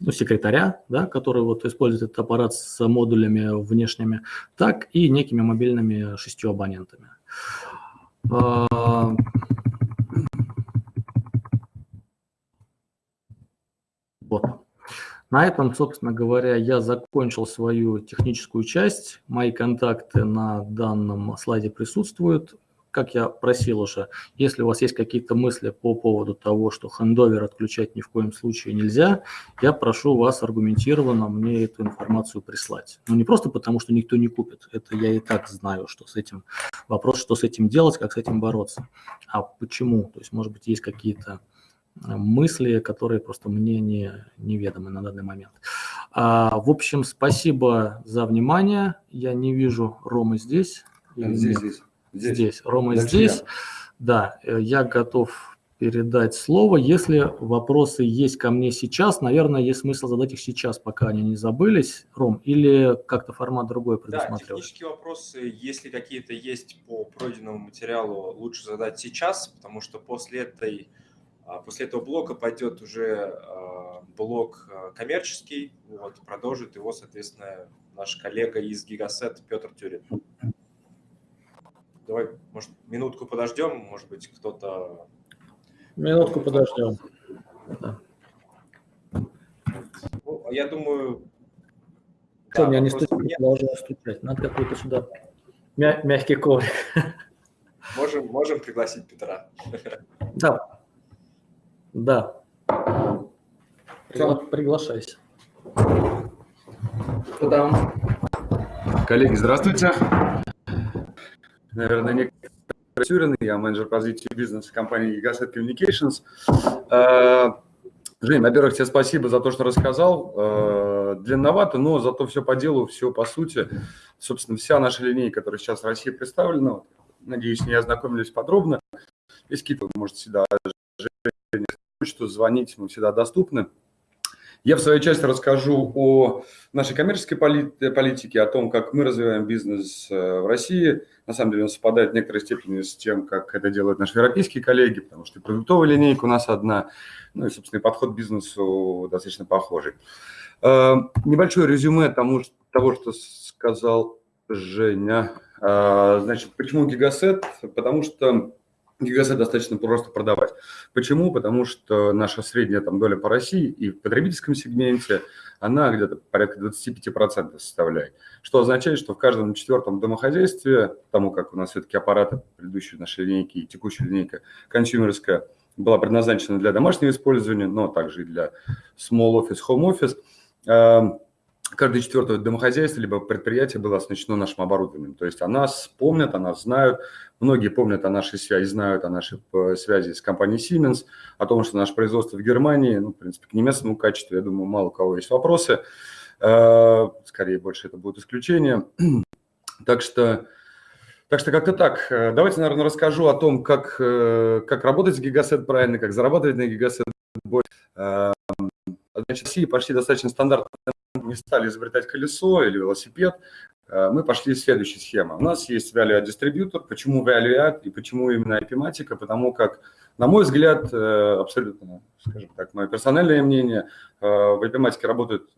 ну, секретаря, да, который вот использует этот аппарат с модулями внешними, так и некими мобильными шестью абонентами. А, вот. На этом, собственно говоря, я закончил свою техническую часть. Мои контакты на данном слайде присутствуют как я просил уже, если у вас есть какие-то мысли по поводу того, что хендовер отключать ни в коем случае нельзя, я прошу вас аргументированно мне эту информацию прислать. Ну, не просто потому, что никто не купит, это я и так знаю, что с этим, вопрос, что с этим делать, как с этим бороться. А почему? То есть, может быть, есть какие-то мысли, которые просто мне не, неведомы на данный момент. А, в общем, спасибо за внимание. Я не вижу Ромы здесь. Здесь, здесь. Здесь, здесь. Рома Дальше здесь. Я. Да, э, я готов передать слово. Если вопросы есть ко мне сейчас, наверное, есть смысл задать их сейчас, пока они не забылись, Ром, или как-то формат другой предусматривать? Да, технические вопросы, если какие-то есть по пройденному материалу, лучше задать сейчас, потому что после этой После этого блока пойдет уже а, блок а, коммерческий, вот, продолжит его, соответственно, наш коллега из Гигасет Петр Тюрин. Давай, может, минутку подождем, может быть, кто-то... Минутку подождем. Ну, я думаю... Что, да, меня не стучит, нет. должен стучать. Надо какой-то сюда мя мягкий коврик. Можем, можем пригласить Петра. Да. Да. Пригла приглашайся. Там? Коллеги, здравствуйте наверное, некоторые Тюрин, я менеджер позиции бизнеса компании Gigaset Communications. А, Жень, во-первых, тебе спасибо за то, что рассказал. А, длинновато, но зато все по делу, все по сути. Собственно, вся наша линейка, которая сейчас в России представлена, надеюсь, не ознакомились подробно. Если какие-то, можете всегда почту звонить, мы всегда доступны. Я в своей части расскажу о нашей коммерческой политике, о том, как мы развиваем бизнес э, в России. На самом деле он совпадает в некоторой степени с тем, как это делают наши европейские коллеги, потому что и продуктовая линейка у нас одна, ну и, собственно, и подход к бизнесу достаточно похожий. Э, небольшое резюме тому, того, что сказал Женя. Э, значит, почему гигасет? Потому что Гигасет достаточно просто продавать. Почему? Потому что наша средняя там, доля по России и в потребительском сегменте, она где-то порядка 25% составляет. Что означает, что в каждом четвертом домохозяйстве, тому как у нас все-таки аппараты предыдущей нашей линейки и текущая линейка консюмерская была предназначена для домашнего использования, но также и для small office, home office, эм, каждое четвертое домохозяйство либо предприятие было оснащено нашим оборудованием. То есть о нас помнят, о нас знают. Многие помнят о нашей связи, знают о нашей э, связи с компанией Siemens, о том, что наше производство в Германии, ну, в принципе, к немецкому качеству, я думаю, мало у кого есть вопросы. Э, скорее, больше это будет исключение. Так что, так что как-то так. Э, давайте, наверное, расскажу о том, как, как работать с Гигасет правильно, как зарабатывать на Гигасет. Значит, в России почти достаточно стандартная не стали изобретать колесо или велосипед, э, мы пошли следующей схемой. У нас есть value дистрибьютор. Почему value и почему именно IP-матика? Потому как, на мой взгляд, э, абсолютно, скажем так, мое персональное мнение, э, в IP-матике работают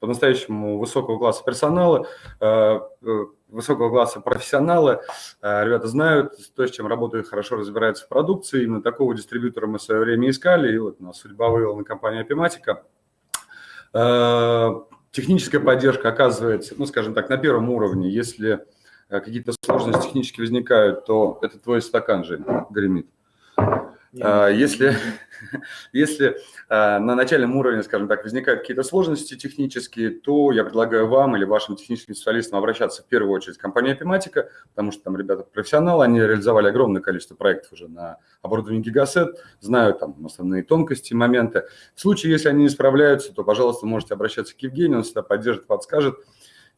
по-настоящему высокого класса персонала, высокого класса профессионалы. Ребята знают то, с чем работают, хорошо разбираются в продукции. Именно такого дистрибьютора мы в свое время искали, и вот нас судьба вывела на компанию Epimatica. Техническая поддержка оказывается, ну, скажем так, на первом уровне. Если э, какие-то сложности технически возникают, то это твой стакан же гремит. А, если, если а, на начальном уровне, скажем так, возникают какие-то сложности технические, то я предлагаю вам или вашим техническим специалистам обращаться в первую очередь в компанию Epimatica, потому что там ребята профессионалы, они реализовали огромное количество проектов уже на оборудовании Gigaset, знают там основные тонкости, моменты. В случае, если они не справляются, то, пожалуйста, можете обращаться к Евгению, он всегда поддержит, подскажет.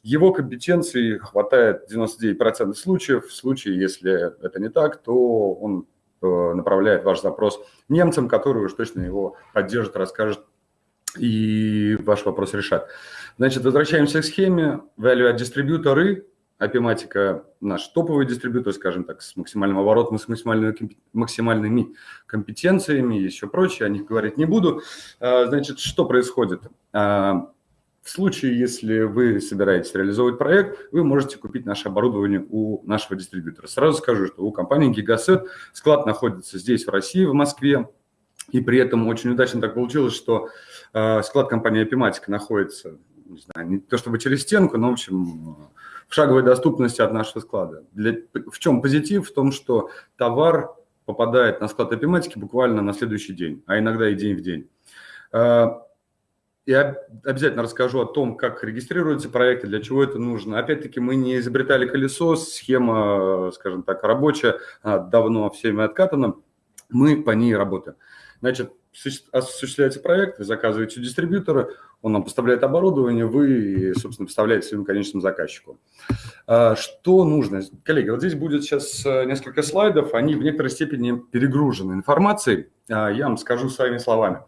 Его компетенции хватает в 99% случаев. В случае, если это не так, то он направляет ваш запрос немцам, которые уж точно его поддержат, расскажут и ваш вопрос решат. Значит, возвращаемся к схеме. Value дистрибьюторы, Апиматика наш топовый дистрибьютор, скажем так, с максимальным оборотом, с максимальными, максимальными компетенциями и еще прочее, о них говорить не буду. А, значит, что происходит? В случае, если вы собираетесь реализовывать проект, вы можете купить наше оборудование у нашего дистрибьютора. Сразу скажу, что у компании Gigaset склад находится здесь, в России, в Москве. И при этом очень удачно так получилось, что э, склад компании Epimatic находится, не знаю, не то чтобы через стенку, но, в общем, в шаговой доступности от нашего склада. Для, в чем позитив? В том, что товар попадает на склад Epimatic буквально на следующий день, а иногда и день в день. Я обязательно расскажу о том, как регистрируются проекты, для чего это нужно. Опять-таки, мы не изобретали колесо, схема, скажем так, рабочая, давно всеми откатана, мы по ней работаем. Значит, осуществляется проект, вы заказываете у дистрибьютора, он нам поставляет оборудование, вы, собственно, поставляете своему конечному заказчику. А, что нужно? Коллеги, вот здесь будет сейчас э, несколько слайдов, они в некоторой степени перегружены информацией. А, я вам скажу своими словами.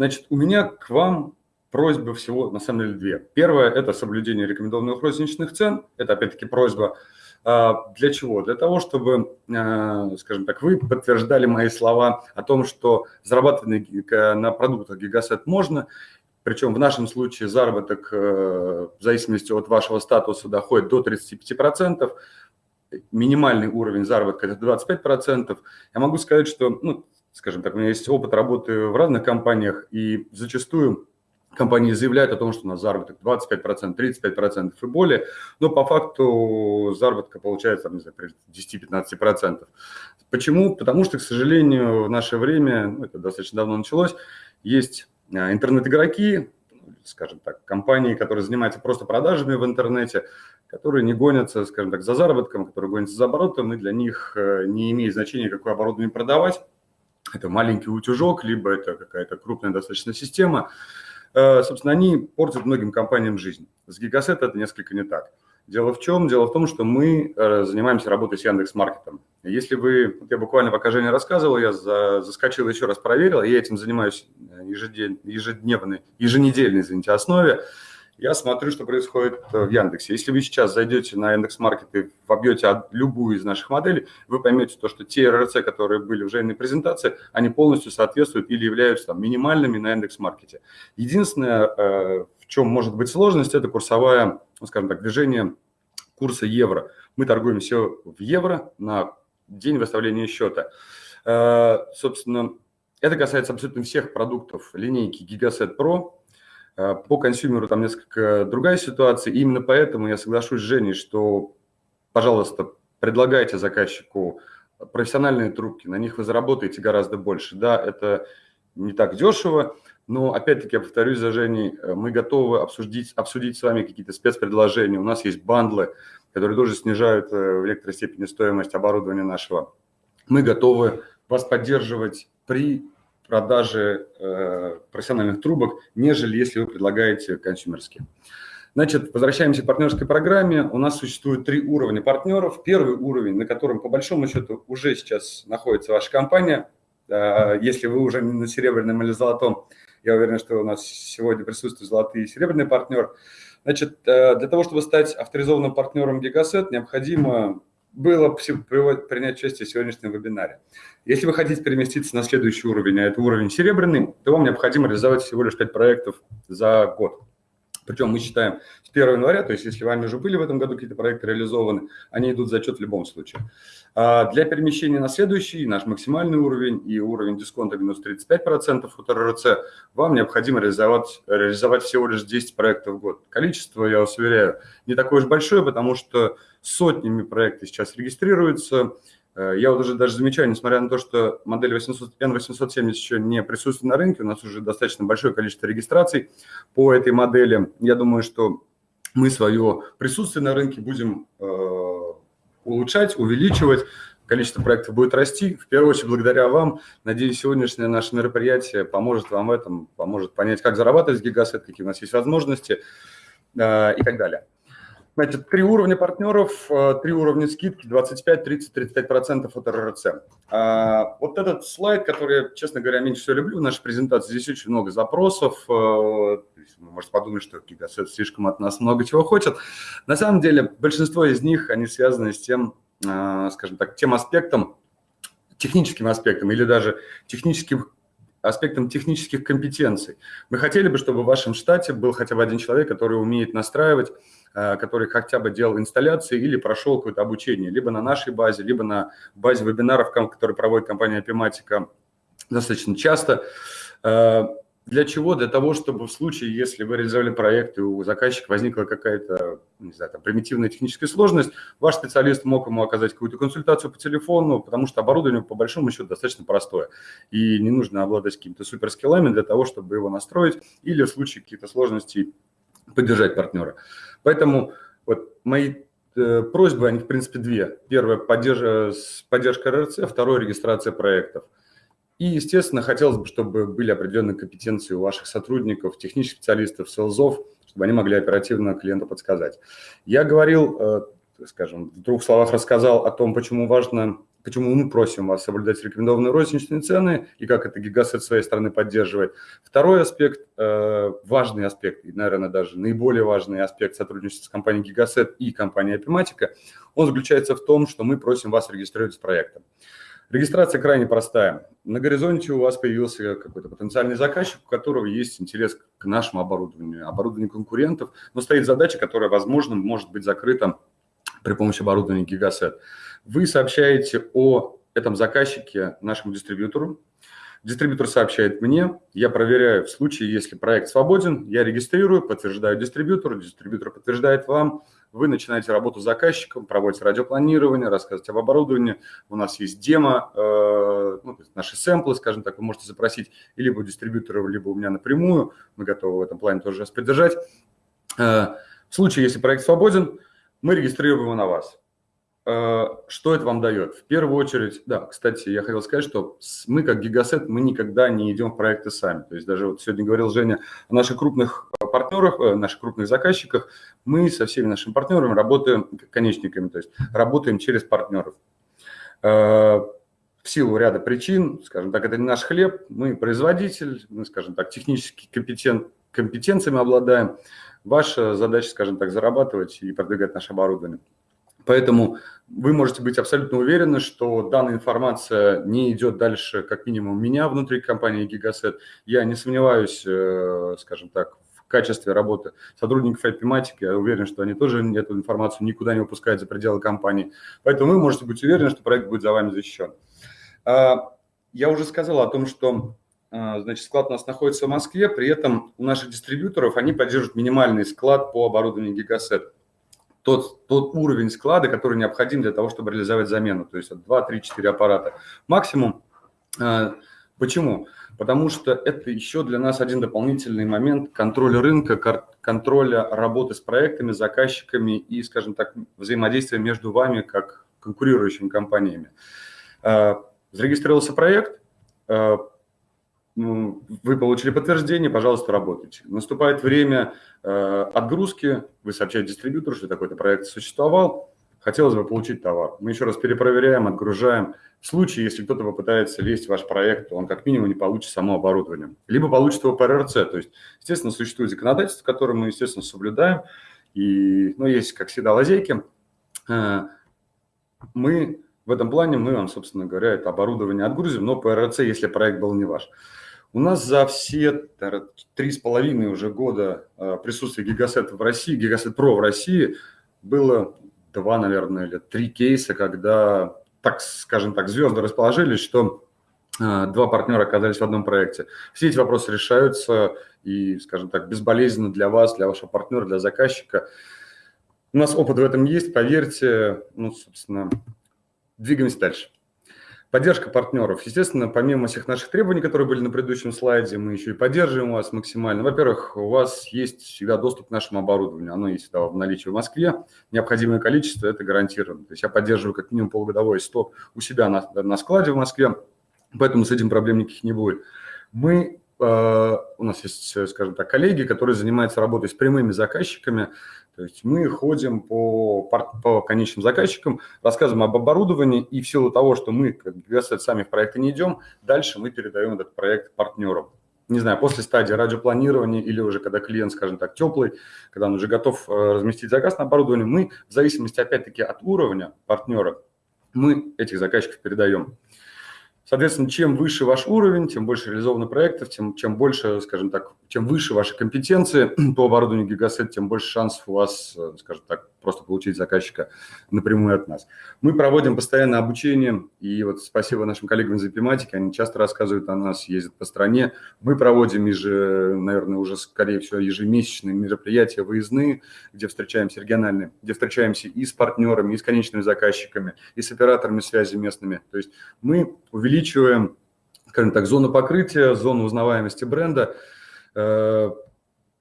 Значит, у меня к вам просьба всего, на самом деле, две. Первое – это соблюдение рекомендованных розничных цен. Это, опять-таки, просьба а, для чего? Для того, чтобы, а, скажем так, вы подтверждали мои слова о том, что зарабатывать на продуктах Гигасет можно, причем в нашем случае заработок э, в зависимости от вашего статуса доходит до 35%, минимальный уровень заработка – это 25%. Я могу сказать, что, ну, скажем так, у меня есть опыт работы в разных компаниях, и зачастую компании заявляют о том, что у нас заработок 25%, 35% и более, но по факту заработка получается, не знаю, 10-15%. Почему? Потому что, к сожалению, в наше время, ну, это достаточно давно началось, есть а, интернет-игроки, скажем так, компании, которые занимаются просто продажами в интернете, которые не гонятся, скажем так, за заработком, которые гонятся за оборотом, и для них э, не имеет значения, какое оборудование продавать. Это маленький утюжок, либо это какая-то крупная достаточно система – Э, собственно, они портят многим компаниям жизнь. С Гигасет это несколько не так. Дело в чем? Дело в том, что мы э, занимаемся работой с Яндекс.Маркетом. Если вы, я буквально пока Женя рассказывал, я за, заскочил еще раз проверил, я этим занимаюсь э, ежедневной, еженедельной, извините, основе я смотрю, что происходит э, в Яндексе. Если вы сейчас зайдете на Яндекс.Маркет и вобьете любую из наших моделей, вы поймете то, что те РРЦ, которые были в Жениной презентации, они полностью соответствуют или являются там, минимальными на Яндекс.Маркете. Единственное, э, в чем может быть сложность, это курсовая, ну, скажем так, движение курса евро. Мы торгуем все в евро на день выставления счета. Э, собственно, это касается абсолютно всех продуктов линейки Gigaset Pro, по консюмеру там несколько другая ситуация. И именно поэтому я соглашусь с Женей, что, пожалуйста, предлагайте заказчику профессиональные трубки, на них вы заработаете гораздо больше. Да, это не так дешево, но опять-таки, я повторюсь за Женей, э, мы готовы обсудить, обсудить с вами какие-то спецпредложения. У нас есть бандлы, которые тоже снижают э, в некоторой степени стоимость оборудования нашего. Мы готовы вас поддерживать при продажи э, профессиональных трубок, нежели если вы предлагаете консюмерские. Значит, возвращаемся к партнерской программе. У нас существует три уровня партнеров. Первый уровень, на котором по большому счету уже сейчас находится ваша компания. Э, если вы уже не на серебряном или золотом, я уверен, что у нас сегодня присутствует золотый и серебряный партнер. Значит, э, для того, чтобы стать авторизованным партнером Gigaset, необходимо было принять участие в сегодняшнем вебинаре. Если вы хотите переместиться на следующий уровень, а это уровень серебряный, то вам необходимо реализовать всего лишь 5 проектов за год. Причем мы считаем с 1 января, то есть если вами уже были в этом году какие-то проекты реализованы, они идут в зачет в любом случае. А для перемещения на следующий, наш максимальный уровень и уровень дисконта минус 35% от РРЦ, вам необходимо реализовать, реализовать всего лишь 10 проектов в год. Количество, я вас уверяю, не такое уж большое, потому что сотнями проекты сейчас регистрируются. Э, я вот уже даже замечаю, несмотря на то, что модель 800, N870 еще не присутствует на рынке, у нас уже достаточно большое количество регистраций по этой модели. Я думаю, что мы свое присутствие на рынке будем э, улучшать, увеличивать. Количество проектов будет расти. В первую очередь, благодаря вам. Надеюсь, сегодняшнее наше мероприятие поможет вам в этом, поможет понять, как зарабатывать гигасет, какие у нас есть возможности э, и так далее. Значит, три уровня партнеров, э, три уровня скидки, 25, 30, 35% от РРЦ. А, вот этот слайд, который я, честно говоря, меньше всего люблю в нашей презентации, здесь очень много запросов. Э, вы можете подумать, что Гигасет слишком от нас много чего хочет. На самом деле, большинство из них, они связаны с тем, э, скажем так, тем аспектом, техническим аспектом или даже техническим аспектом технических компетенций. Мы хотели бы, чтобы в вашем штате был хотя бы один человек, который умеет настраивать, э, который хотя бы делал инсталляции или прошел какое-то обучение, либо на нашей базе, либо на базе вебинаров, которые проводит компания Epimatica достаточно часто. Э, для чего? Для того, чтобы в случае, если вы реализовали проект и у заказчика возникла какая-то, не знаю, там, примитивная техническая сложность, ваш специалист мог ему оказать какую-то консультацию по телефону, потому что оборудование по большому счету достаточно простое. И не нужно обладать какими-то суперскиллами для того, чтобы его настроить или в случае каких-то сложностей поддержать партнера. Поэтому вот мои э, просьбы, они в принципе две. Первое – поддержка, поддержка РРЦ, второе – регистрация проектов – и, естественно, хотелось бы, чтобы были определенные компетенции у ваших сотрудников, технических специалистов, селзов, чтобы они могли оперативно клиенту подсказать. Я говорил, э, скажем, в двух словах рассказал о том, почему важно, почему мы просим вас соблюдать рекомендованные розничные цены и как это Гигасет своей стороны поддерживает. Второй аспект, э, важный аспект, и, наверное, даже наиболее важный аспект сотрудничества с компанией Гигасет и компанией Epimatica, он заключается в том, что мы просим вас регистрировать с проектом. Регистрация крайне простая. На горизонте у вас появился какой-то потенциальный заказчик, у которого есть интерес к нашему оборудованию, оборудованию конкурентов, но стоит задача, которая, возможно, может быть закрыта при помощи оборудования Gigaset. Вы сообщаете о этом заказчике нашему дистрибьютору, Дистрибьютор сообщает мне, я проверяю в случае, если проект свободен, я регистрирую, подтверждаю дистрибьютору, дистрибьютор подтверждает вам, вы начинаете работу с заказчиком, проводите радиопланирование, рассказываете об оборудовании, у нас есть демо, э, ну, наши сэмплы, скажем так, вы можете запросить либо у дистрибьютора, либо у меня напрямую, мы готовы в этом плане тоже вас поддержать. Э, в случае, если проект свободен, мы регистрируем его на вас. Э, что это вам дает? В первую очередь, да, кстати, я хотел сказать, что мы как Гигасет, мы никогда не идем в проекты сами. То есть даже вот сегодня говорил Женя о наших крупных э, партнерах, э, наших крупных заказчиках. Мы со всеми нашими партнерами работаем конечниками, то есть работаем через партнеров. В силу ряда причин, скажем так, это не наш хлеб, мы производитель, мы, скажем так, технически компетент, компетенциями обладаем. Ваша задача, скажем так, зарабатывать и продвигать наше оборудование. Поэтому вы можете быть абсолютно уверены, что данная информация не идет дальше, как минимум, меня внутри компании Gigaset. Я не сомневаюсь, э, скажем так, в качестве работы сотрудников Epimatic. Я уверен, что они тоже эту информацию никуда не выпускают за пределы компании. Поэтому вы можете быть уверены, что проект будет за вами защищен. А, я уже сказал о том, что а, значит, склад у нас находится в Москве, при этом у наших дистрибьюторов они поддерживают минимальный склад по оборудованию Gigaset тот, тот уровень склада, который необходим для того, чтобы реализовать замену. То есть 2, 3, 4 аппарата максимум. А, почему? Потому что это еще для нас один дополнительный момент контроля рынка, контроля работы с проектами, заказчиками и, скажем так, взаимодействия между вами как конкурирующими компаниями. А, зарегистрировался проект, ну, вы получили подтверждение, пожалуйста, работайте. Наступает время э, отгрузки, вы сообщаете дистрибьютору, что такой-то проект существовал, хотелось бы получить товар. Мы еще раз перепроверяем, отгружаем. В случае, если кто-то попытается лезть в ваш проект, он как минимум не получит само оборудование. Либо получит его по РРЦ. То есть, естественно, существует законодательство, которое мы, естественно, соблюдаем. И, ну, есть, как всегда, лазейки. Э, мы в этом плане, мы вам, собственно говоря, это оборудование отгрузим, но по РРЦ, если проект был не ваш. У нас за все три с половиной уже года э, присутствия Гигасет в России, Гигасет Про в России, было два, наверное, или три кейса, когда, так скажем так, звезды расположились, что э, два партнера оказались в одном проекте. Все эти вопросы решаются и, скажем так, безболезненно для вас, для вашего партнера, для заказчика. У нас опыт в этом есть, поверьте, ну, собственно, двигаемся дальше. Поддержка партнеров. Естественно, помимо всех наших требований, которые были на предыдущем слайде, мы еще и поддерживаем вас максимально. Во-первых, у вас есть всегда доступ к нашему оборудованию. Оно есть всегда в наличии в Москве. Необходимое количество – это гарантировано. То есть я поддерживаю как минимум полугодовой сток у себя на, на складе в Москве, поэтому с этим проблем никаких не будет. Мы, э, у нас есть, скажем так, коллеги, которые занимаются работой с прямыми заказчиками, то есть мы ходим по, по конечным заказчикам, рассказываем об оборудовании, и в силу того, что мы, как Гигасет, сами в проекты не идем, дальше мы передаем этот проект партнерам. Не знаю, после стадии радиопланирования или уже когда клиент, скажем так, теплый, когда он уже готов э, разместить заказ на оборудование, мы в зависимости, опять-таки, от уровня партнера, мы этих заказчиков передаем. Соответственно, чем выше ваш уровень, тем больше реализовано проектов, тем чем больше, скажем так, чем выше ваши компетенции по оборудованию Гигасет, тем больше шансов у вас, э, скажем так, просто получить заказчика напрямую от нас. Мы проводим постоянно обучение, и вот спасибо нашим коллегам из эпиматики, они часто рассказывают о нас, ездят по стране. Мы проводим, еже, наверное, уже, скорее всего, ежемесячные мероприятия выездные, где встречаемся региональные, где встречаемся и с партнерами, и с конечными заказчиками, и с операторами связи местными. То есть мы увеличиваем, скажем так, зону покрытия, зону узнаваемости бренда. Э,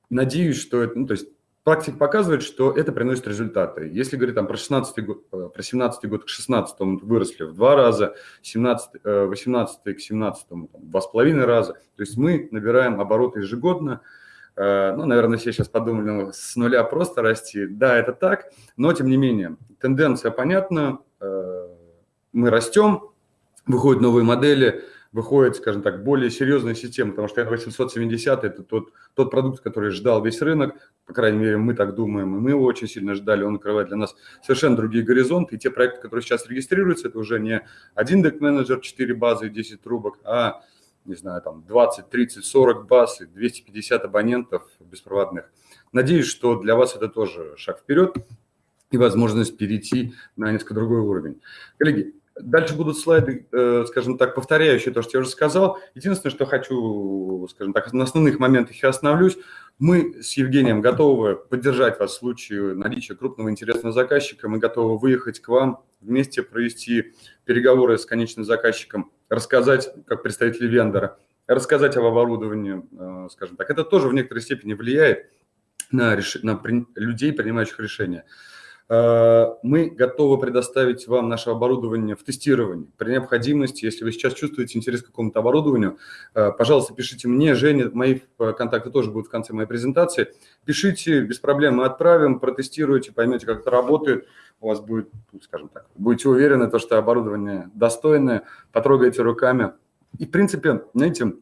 надеюсь, что это, ну, то есть практика показывает, что это приносит результаты. Если говорить там, про 16 год, э, про 17 год к 16 выросли в два раза, 17, 18 э, к 17 там, два с половиной раза. То есть мы набираем обороты ежегодно. Ну, наверное, все сейчас подумали, ну, с нуля просто расти. Да, это так, но тем не менее, тенденция понятна. Мы растем, выходят новые модели – выходит, скажем так, более серьезная система, потому что N870 – это тот, тот продукт, который ждал весь рынок, по крайней мере, мы так думаем, и мы его очень сильно ждали, он открывает для нас совершенно другие горизонты, и те проекты, которые сейчас регистрируются, это уже не один дек-менеджер, 4 базы и 10 трубок, а, не знаю, там 20, 30, 40 баз и 250 абонентов беспроводных. Надеюсь, что для вас это тоже шаг вперед и возможность перейти на несколько другой уровень. Коллеги, Дальше будут слайды, э, скажем так, повторяющие то, что я уже сказал. Единственное, что хочу, скажем так, на основных моментах я остановлюсь. Мы с Евгением готовы поддержать вас в случае наличия крупного интересного заказчика. Мы готовы выехать к вам, вместе провести переговоры с конечным заказчиком, рассказать, как представители вендора, рассказать об оборудовании, э, скажем так. Это тоже в некоторой степени влияет на, реш... на при... людей, принимающих решения. Э, мы готовы предоставить вам наше оборудование в тестировании. При необходимости, если вы сейчас чувствуете интерес к какому-то оборудованию, э, пожалуйста, пишите мне, Жене, мои э, контакты тоже будут в конце моей презентации. Пишите, без проблем мы отправим, протестируйте, поймете, как это работает. У вас будет, ну, скажем так, будете уверены, то, что оборудование достойное, потрогаете руками. И, в принципе, знаете,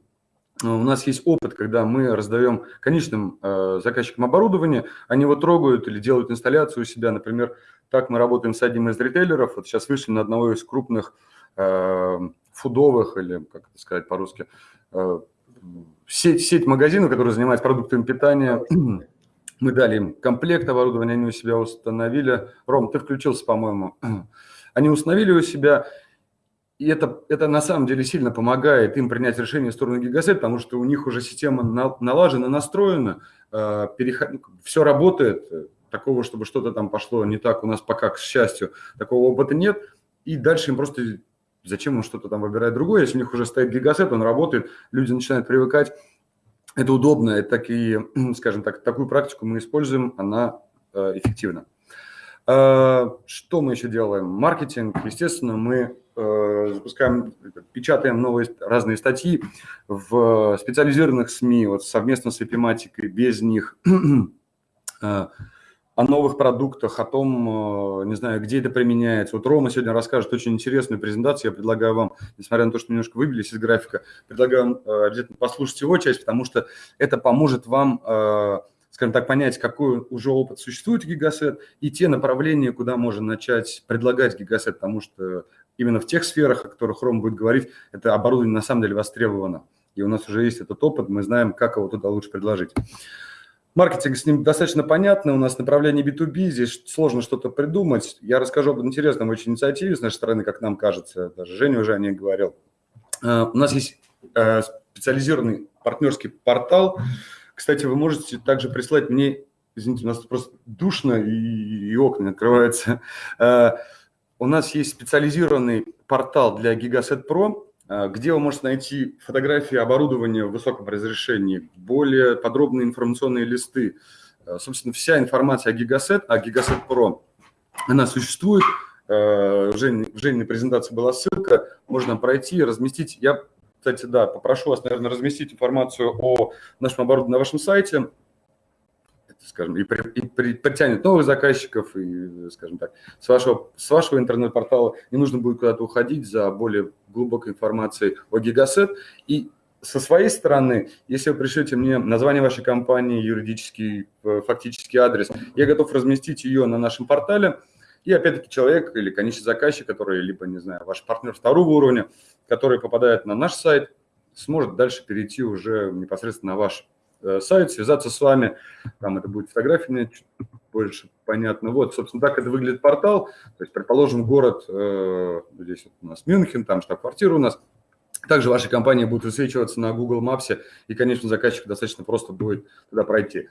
у нас есть опыт, когда мы раздаем конечным э, заказчикам оборудование, они его трогают или делают инсталляцию у себя. Например, так мы работаем с одним из ритейлеров. Вот сейчас вышли на одного из крупных э, фудовых, или как это сказать по-русски, э, сеть, сеть магазинов, которые занимаются продуктами питания. Мы дали им комплект оборудования, они у себя установили. Ром, ты включился, по-моему. Они установили у себя, и это, это на самом деле сильно помогает им принять решение в сторону Гигасет, потому что у них уже система налажена, настроена, э, переход... все работает. Такого, чтобы что-то там пошло не так, у нас пока, к счастью, такого опыта нет. И дальше им просто зачем он что-то там выбирает другое, если у них уже стоит гигасет, он работает, люди начинают привыкать. Это удобно, это такие, скажем так, такую практику мы используем, она э, эффективна. Э, что мы еще делаем? Маркетинг, естественно, мы Э, запускаем, печатаем новые разные статьи в специализированных СМИ, вот совместно с эпиматикой, без них, э, о новых продуктах, о том, э, не знаю, где это применяется. Вот Рома сегодня расскажет очень интересную презентацию. Я предлагаю вам, несмотря на то, что немножко выбились из графика, предлагаю вам обязательно послушать его часть, потому что это поможет вам скажем так, понять, какой уже опыт существует в Гигасет и те направления, куда можно начать предлагать Гигасет, потому что именно в тех сферах, о которых Ром будет говорить, это оборудование на самом деле востребовано. И у нас уже есть этот опыт, мы знаем, как его туда лучше предложить. Маркетинг с ним достаточно понятно, у нас направление B2B, здесь сложно что-то придумать. Я расскажу об интересном очень инициативе с нашей стороны, как нам кажется, даже Женя уже о ней говорил. Э, у нас есть э, специализированный партнерский портал. Кстати, вы можете также прислать мне, извините, у нас просто душно и, и окна открываются, э, у нас есть специализированный портал для Gigaset Pro, э, где вы можете найти фотографии оборудования в высоком разрешении, более подробные информационные листы. Э, собственно, вся информация о Gigaset, о Gigaset Pro, она существует. Э, в Жени, в Жениной презентации была ссылка, можно пройти, разместить. Я, кстати, да, попрошу вас, наверное, разместить информацию о нашем оборудовании на вашем сайте скажем, и, при, и при, притянет новых заказчиков, и, скажем так, с вашего, с вашего интернет-портала не нужно будет куда-то уходить за более глубокой информацией о Гигасет. И со своей стороны, если вы пришлете мне название вашей компании, юридический, э, фактический адрес, я готов разместить ее на нашем портале. И опять-таки человек или конечный заказчик, который либо, не знаю, ваш партнер второго уровня, который попадает на наш сайт, сможет дальше перейти уже непосредственно на ваш сайт, связаться с вами. Там это будет фотография, мне чуть больше понятно. Вот, собственно, так это выглядит портал. То есть, предположим, город, э, здесь вот у нас Мюнхен, там штаб-квартира у нас. Также ваши компании будут высвечиваться на Google Maps, и, конечно, заказчику достаточно просто будет туда пройти.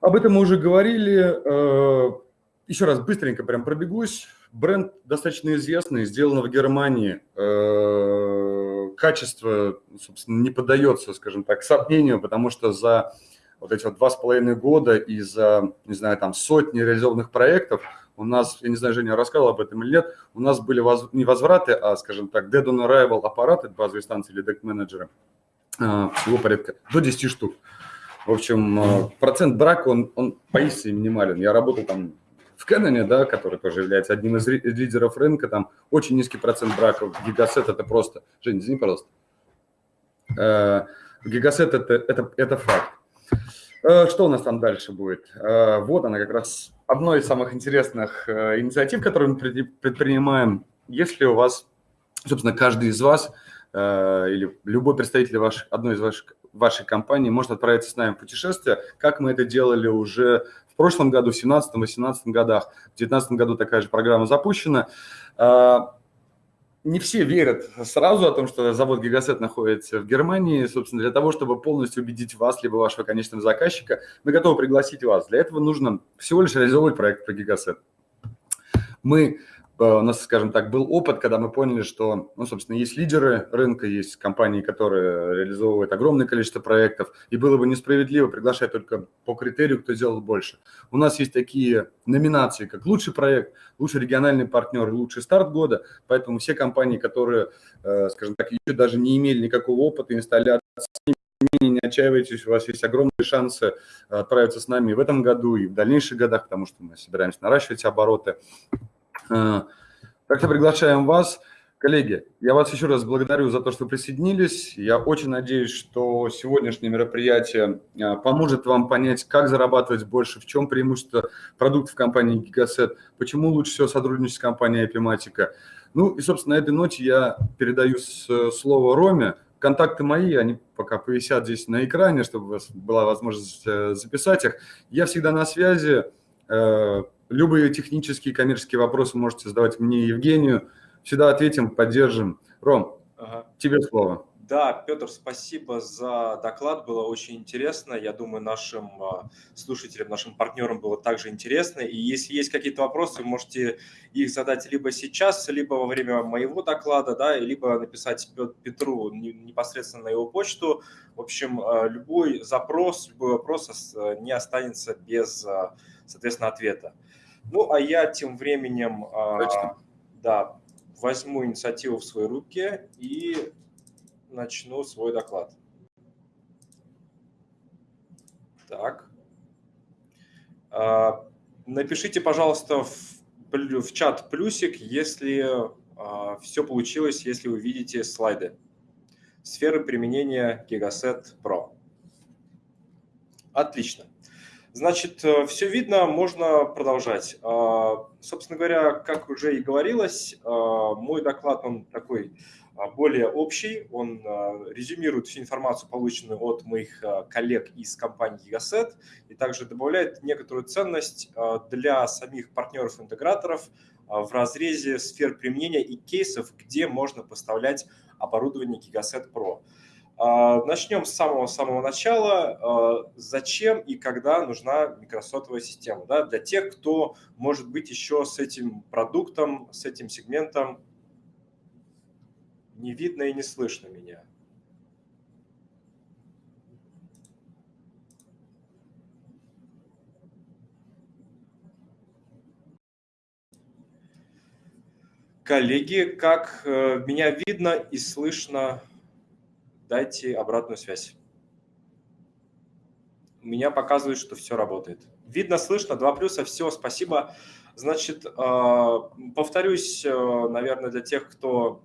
Об этом мы уже говорили. Э, еще раз быстренько прям пробегусь. Бренд достаточно известный, сделано в Германии. Э, качество, собственно, не поддается, скажем так, сомнению, потому что за вот эти вот два с половиной года и за, не знаю, там сотни реализованных проектов у нас, я не знаю, Женя рассказал об этом или нет, у нас были воз, не возвраты, а, скажем так, dead on arrival аппараты, базовые станции или deck менеджеры, э, всего порядка до 10 штук. В общем, э, процент брака, он, он поистине минимален. Я работал там в Кэноне, да, который тоже является одним из лидеров рынка, там очень низкий процент браков. Гигасет – это просто… Жень, извини, пожалуйста. Э, Гигасет – это, это, это факт. Э, что у нас там дальше будет? Вот она как раз одно из самых интересных инициатив, которые мы предпринимаем. Если у вас, собственно, каждый из вас или любой представитель ваш, одной из ваших вашей компании может отправиться с нами в путешествие, как мы это делали уже прошлом году, в 2017-2018 годах. В 2019 году такая же программа запущена. А, не все верят сразу о том, что завод Гигасет находится в Германии. Собственно, для того, чтобы полностью убедить вас, либо вашего конечного заказчика, мы готовы пригласить вас. Для этого нужно всего лишь реализовывать проект про Гигасет. Мы у нас, скажем так, был опыт, когда мы поняли, что, ну, собственно, есть лидеры рынка, есть компании, которые реализовывают огромное количество проектов, и было бы несправедливо приглашать только по критерию, кто сделал больше. У нас есть такие номинации, как лучший проект, лучший региональный партнер, лучший старт года, поэтому все компании, которые, э, скажем так, еще даже не имели никакого опыта инсталляции, не отчаивайтесь, у вас есть огромные шансы отправиться с нами в этом году и в дальнейших годах, потому что мы собираемся наращивать обороты. Э, так что приглашаем вас. Коллеги, я вас еще раз благодарю за то, что присоединились. Я очень надеюсь, что сегодняшнее мероприятие э, поможет вам понять, как зарабатывать больше, в чем преимущество продуктов компании Gigaset, почему лучше всего сотрудничать с компанией Epimatica. Ну и, собственно, на этой ноте я передаю слово Роме. Контакты мои, они пока повисят здесь на экране, чтобы у вас была возможность э, записать их. Я всегда на связи. Любые технические, коммерческие вопросы можете задавать мне и Евгению. Всегда ответим, поддержим. Ром, ага. тебе слово. Да, Петр, спасибо за доклад, было очень интересно. Я думаю, нашим а, слушателям, нашим партнерам было также интересно. И если есть какие-то вопросы, можете их задать либо сейчас, либо во время моего доклада, да, либо написать Петру непосредственно на его почту. В общем, а, любой запрос, любой вопрос а, не останется без, соответственно, ответа. Ну, а я тем временем да, возьму инициативу в свои руки и начну свой доклад. Так. Напишите, пожалуйста, в, в чат плюсик, если все получилось, если вы видите слайды. Сферы применения Gigaset Pro. Отлично. Значит, э, все видно, можно продолжать. А, собственно говоря, как уже и говорилось, а, мой доклад, он такой а, более общий, он резюмирует всю информацию, полученную от моих коллег из компании Gigaset, и также добавляет некоторую ценность для самих партнеров-интеграторов в разрезе сфер применения и кейсов, где можно поставлять оборудование Gigaset Pro. А, начнем с самого-самого начала. А, зачем и когда нужна микросотовая система? Да? Для тех, кто, может быть, еще с этим продуктом, с этим сегментом не видно и не слышно меня. Коллеги, как э, меня видно и слышно дайте обратную связь. У меня показывает, что все работает. Видно, слышно, два плюса, все, спасибо. Значит, э, повторюсь, э, наверное, для тех, кто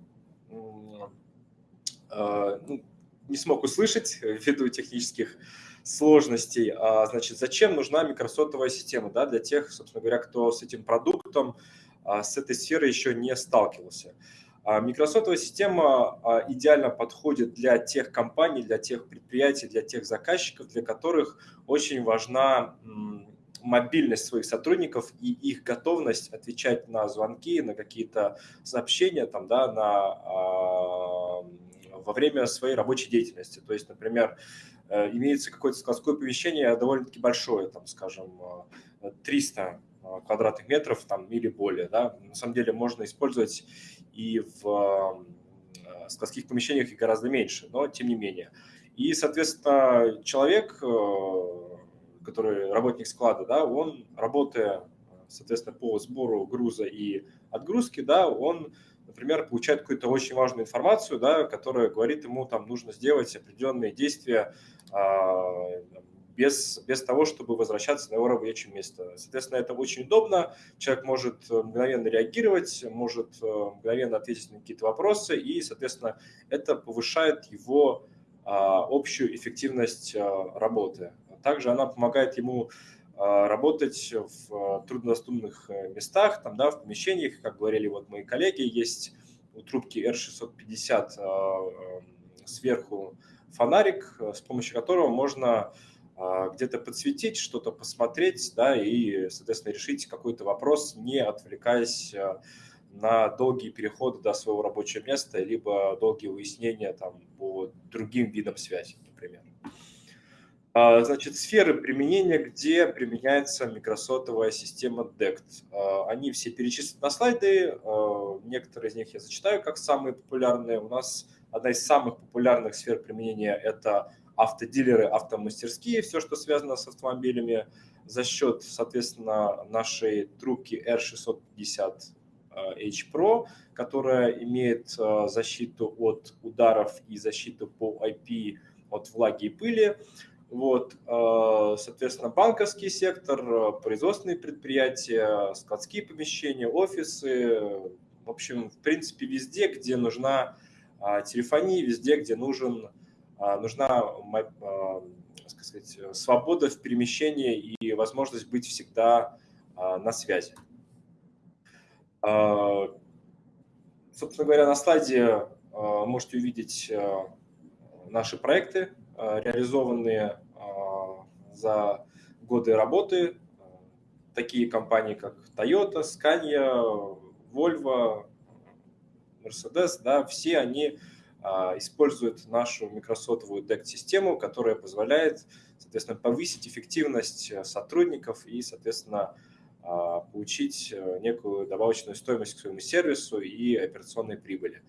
э, ну, не смог услышать ввиду технических сложностей. А, значит, зачем нужна микросотовая система? Да, для тех, собственно говоря, кто с этим продуктом, а, с этой сферой еще не сталкивался. А микросотовая система а, идеально подходит для тех компаний, для тех предприятий, для тех заказчиков, для которых очень важна мобильность своих сотрудников и их готовность отвечать на звонки, на какие-то сообщения там, да, на, а, во время своей рабочей деятельности. То есть, например, э, имеется какое-то складское помещение довольно-таки большое, там, скажем, 300 квадратных метров там, или более. Да? На самом деле можно использовать и в э, складских помещениях и гораздо меньше, но тем не менее. И, соответственно, человек, э, который работник склада, да, он, работая, соответственно, по сбору груза и отгрузки, да, он, например, получает какую-то очень важную информацию, да, которая говорит ему, там, нужно сделать определенные действия, а, без, без того, чтобы возвращаться на его рабочее место. Соответственно, это очень удобно. Человек может э, мгновенно реагировать, может э, мгновенно ответить на какие-то вопросы, и, соответственно, это повышает его а, общую эффективность а, работы. Также она помогает ему а, работать в труднодоступных местах, там, да, в помещениях, как говорили вот мои коллеги, есть у трубки R650 сверху фонарик, с помощью которого можно где-то подсветить, что-то посмотреть, да, и, соответственно, решить какой-то вопрос, не отвлекаясь а, на долгие переходы до своего рабочего места, либо долгие выяснения там, по другим видам связи, например. А, значит, сферы применения, где применяется микросотовая система DECT. Они все перечислены на слайды, некоторые из них я зачитаю как самые популярные. У нас одна из самых популярных сфер применения – это автодилеры, автомастерские, все, что связано с автомобилями, за счет, соответственно, нашей трубки R650 э, H Pro, которая имеет э, защиту от ударов и защиту по IP от влаги и пыли. Вот, э, соответственно, банковский сектор, производственные предприятия, складские помещения, офисы, в общем, в принципе, везде, где нужна телефония, везде, где нужен нужна а, сказать, свобода в перемещении и возможность быть всегда а, на связи. Собственно говоря, на слайде можете увидеть наши проекты, реализованные за годы работы. Такие компании, как Toyota, Scania, Volvo, Mercedes, да, все они а, использует нашу микросотовую DECT-систему, которая позволяет, соответственно, повысить эффективность э, сотрудников и, соответственно, а, получить э, некую добавочную стоимость к своему сервису и операционной прибыли.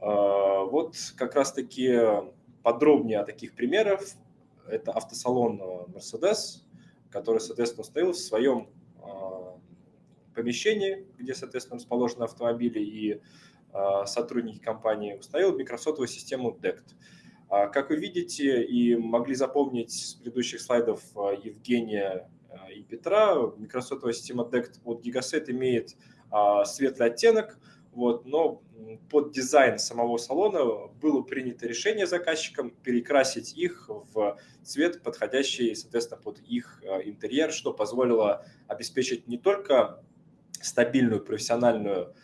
А, вот как раз-таки подробнее о таких примерах. Это автосалон э, Mercedes, который, соответственно, установил в своем помещении, где, соответственно, расположены автомобили и а, сотрудники компании, установил микросотовую систему DECT. А, как вы видите и могли запомнить с предыдущих слайдов а, Евгения и Петра, микросотовая система DECT от Gigaset имеет светлый оттенок, вот, но под дизайн самого салона было принято решение заказчикам перекрасить их в цвет, подходящий, соответственно, под их интерьер, что позволило обеспечить не только стабильную профессиональную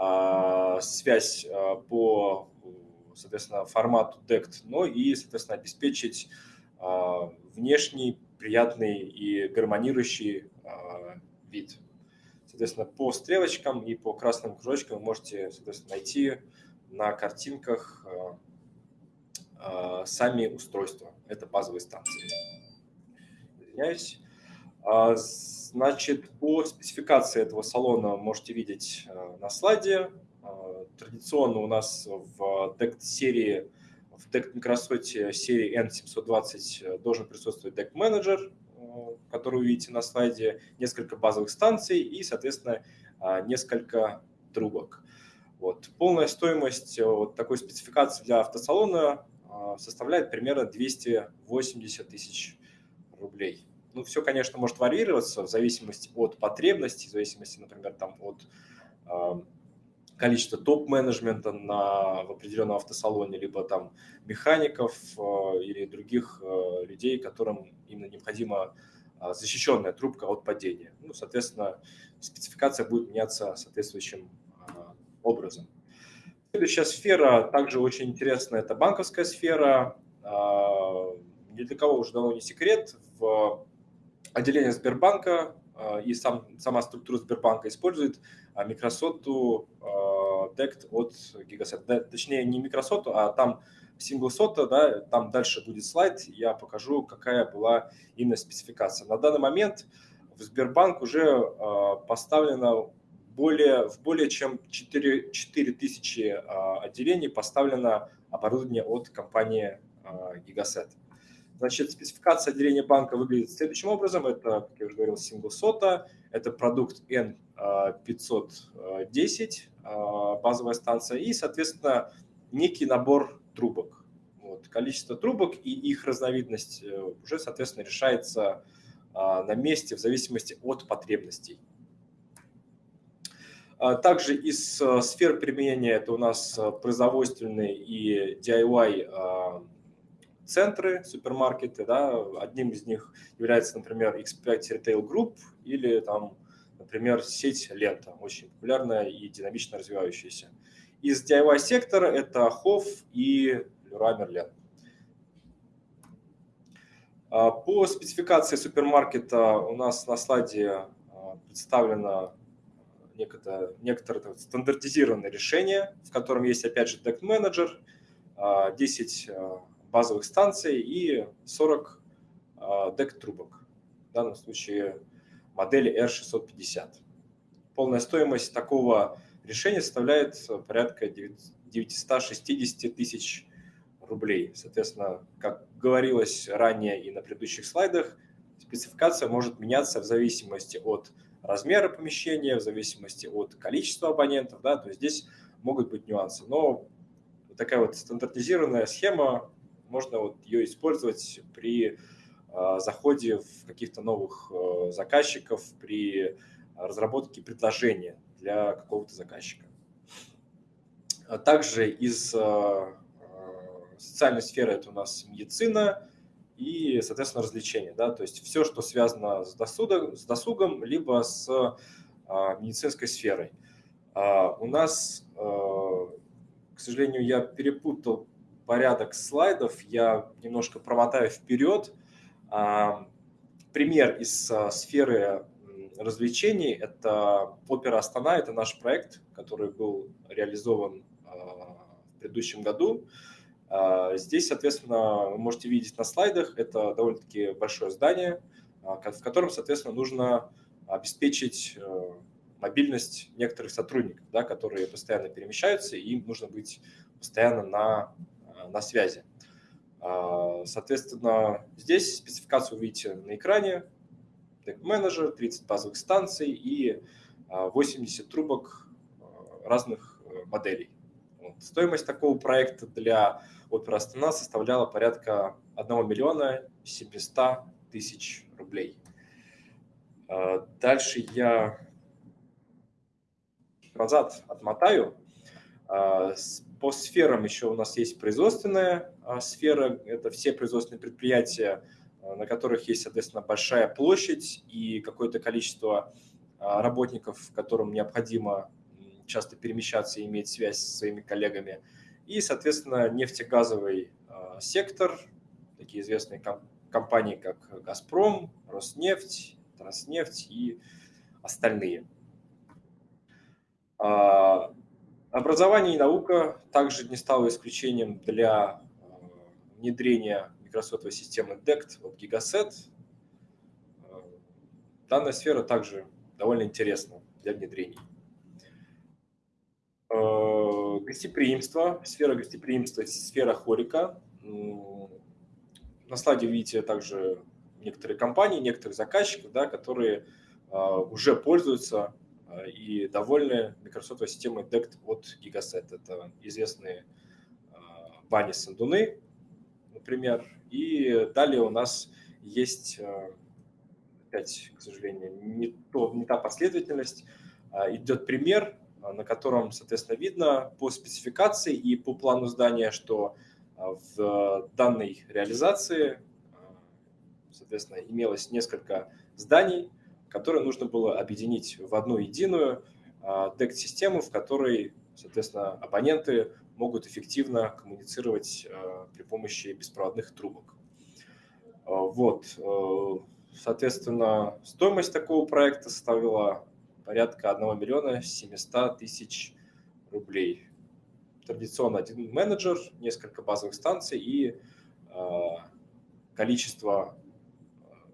а, связь а, по, соответственно, формату DECT, но и, соответственно, обеспечить а, внешний, приятный и гармонирующий вид. Соответственно, по стрелочкам и по красным кружочкам вы можете, соответственно, найти на картинках сами устройства. Это базовые станции. Извиняюсь. Значит, по спецификации этого салона можете видеть э, на слайде. Э, традиционно у нас в DECT серии, в DECT Microsoft серии N720 должен присутствовать DECT менеджер, э, который вы видите на слайде, несколько базовых станций и, соответственно, несколько трубок. Вот. Полная стоимость вот такой спецификации для автосалона составляет примерно 280 тысяч рублей. Ну, все, конечно, может варьироваться в зависимости от потребностей, в зависимости, например, там, от э, количества топ-менеджмента на, в определенном автосалоне, либо там механиков э, или других э, людей, которым именно необходима э, защищенная трубка от падения. Ну, соответственно, спецификация будет меняться соответствующим э, образом. Следующая сфера также очень интересная, это банковская сфера. А, ни для кого уже давно не секрет, в отделении Сбербанка а, и сам, сама структура Сбербанка использует Microsoft DECT от Gigaset. Точнее, не Microsoft, а там Single SOTA, да, там дальше будет слайд, я покажу, какая была именно спецификация. На данный момент в Сбербанк уже поставлено более, в более чем 4, 4 тысячи а, отделений поставлено оборудование от компании а, Gigaset. Значит, спецификация отделения банка выглядит следующим образом. Это, как я уже говорил, SOTA, это продукт N510, а, базовая станция, и, соответственно, некий набор трубок. Вот. Количество трубок и их разновидность э, уже, соответственно, решается на месте в зависимости от потребностей. А также из э, сфер применения это у нас э, производственные и DIY а, центры, супермаркеты. Да. Одним из них является, например, X5 Retail Group или, там, например, сеть Лента, очень популярная и динамично развивающаяся. Из DIY сектора это Хофф и Leroy Merlin. А, по спецификации супермаркета у нас на слайде представлено некое, некоторое стандартизированное решение, в котором есть, опять же, Deck Manager, 10 базовых станций и 40 deck трубок. В данном случае модели R650. Полная стоимость такого решения составляет порядка 960 тысяч рублей. Соответственно, как говорилось ранее и на предыдущих слайдах, спецификация может меняться в зависимости от размера помещения, в зависимости от количества абонентов, да, то есть здесь могут быть нюансы. Но такая вот стандартизированная схема, можно вот ее использовать при э, заходе в каких-то новых э, заказчиков, при разработке предложения для какого-то заказчика. А также из э, социальной сферы это у нас медицина, и, соответственно, развлечения. Да? То есть все, что связано с досугом, с досугом либо с а, медицинской сферой. А, у нас, а, к сожалению, я перепутал порядок слайдов, я немножко промотаю вперед. А, пример из а, сферы развлечений – это «Опера Астана», это наш проект, который был реализован а, в предыдущем году. Здесь, соответственно, вы можете видеть на слайдах, это довольно-таки большое здание, в котором, соответственно, нужно обеспечить э, мобильность некоторых сотрудников, да, которые постоянно перемещаются, и им нужно быть постоянно на, на связи. А, соответственно, здесь спецификацию увидите на экране. Manager, 30 базовых станций и 80 трубок э, разных моделей. Стоимость такого проекта для Опера Астана составляла порядка 1 миллиона 700 тысяч рублей. А, дальше я назад отмотаю. А, по сферам еще у нас есть производственная а, сфера. Это все производственные предприятия, на которых есть, соответственно, большая площадь и какое-то количество работников, которым необходимо часто перемещаться и иметь связь со своими коллегами. И, соответственно, нефтегазовый а, сектор, такие известные компании, как «Газпром», «Роснефть», «Транснефть» и остальные. А, образование и наука также не стало исключением для а, внедрения микросотовой системы DECT от Gigaset. Данная сфера также довольно интересна для внедрения. Э, гостеприимство, сфера гостеприимства, сфера хорика. На слайде видите также некоторые компании, некоторых заказчиков, да, которые э, уже пользуются э, и довольны Microsoft системой DECT от Gigaset. Это известные бани Сандуны, например. И далее у нас есть, опять, к сожалению, не, то, не та последовательность. Идет пример а, на котором, соответственно, видно по спецификации и по плану здания, что а, в данной реализации, а, соответственно, имелось несколько зданий, которые нужно было объединить в одну единую DECT-систему, в которой, соответственно, абоненты могут эффективно коммуницировать при помощи беспроводных трубок. Вот, соответственно, стоимость такого проекта составила порядка 1 миллиона 700 тысяч рублей. Традиционно один менеджер, несколько базовых станций и количество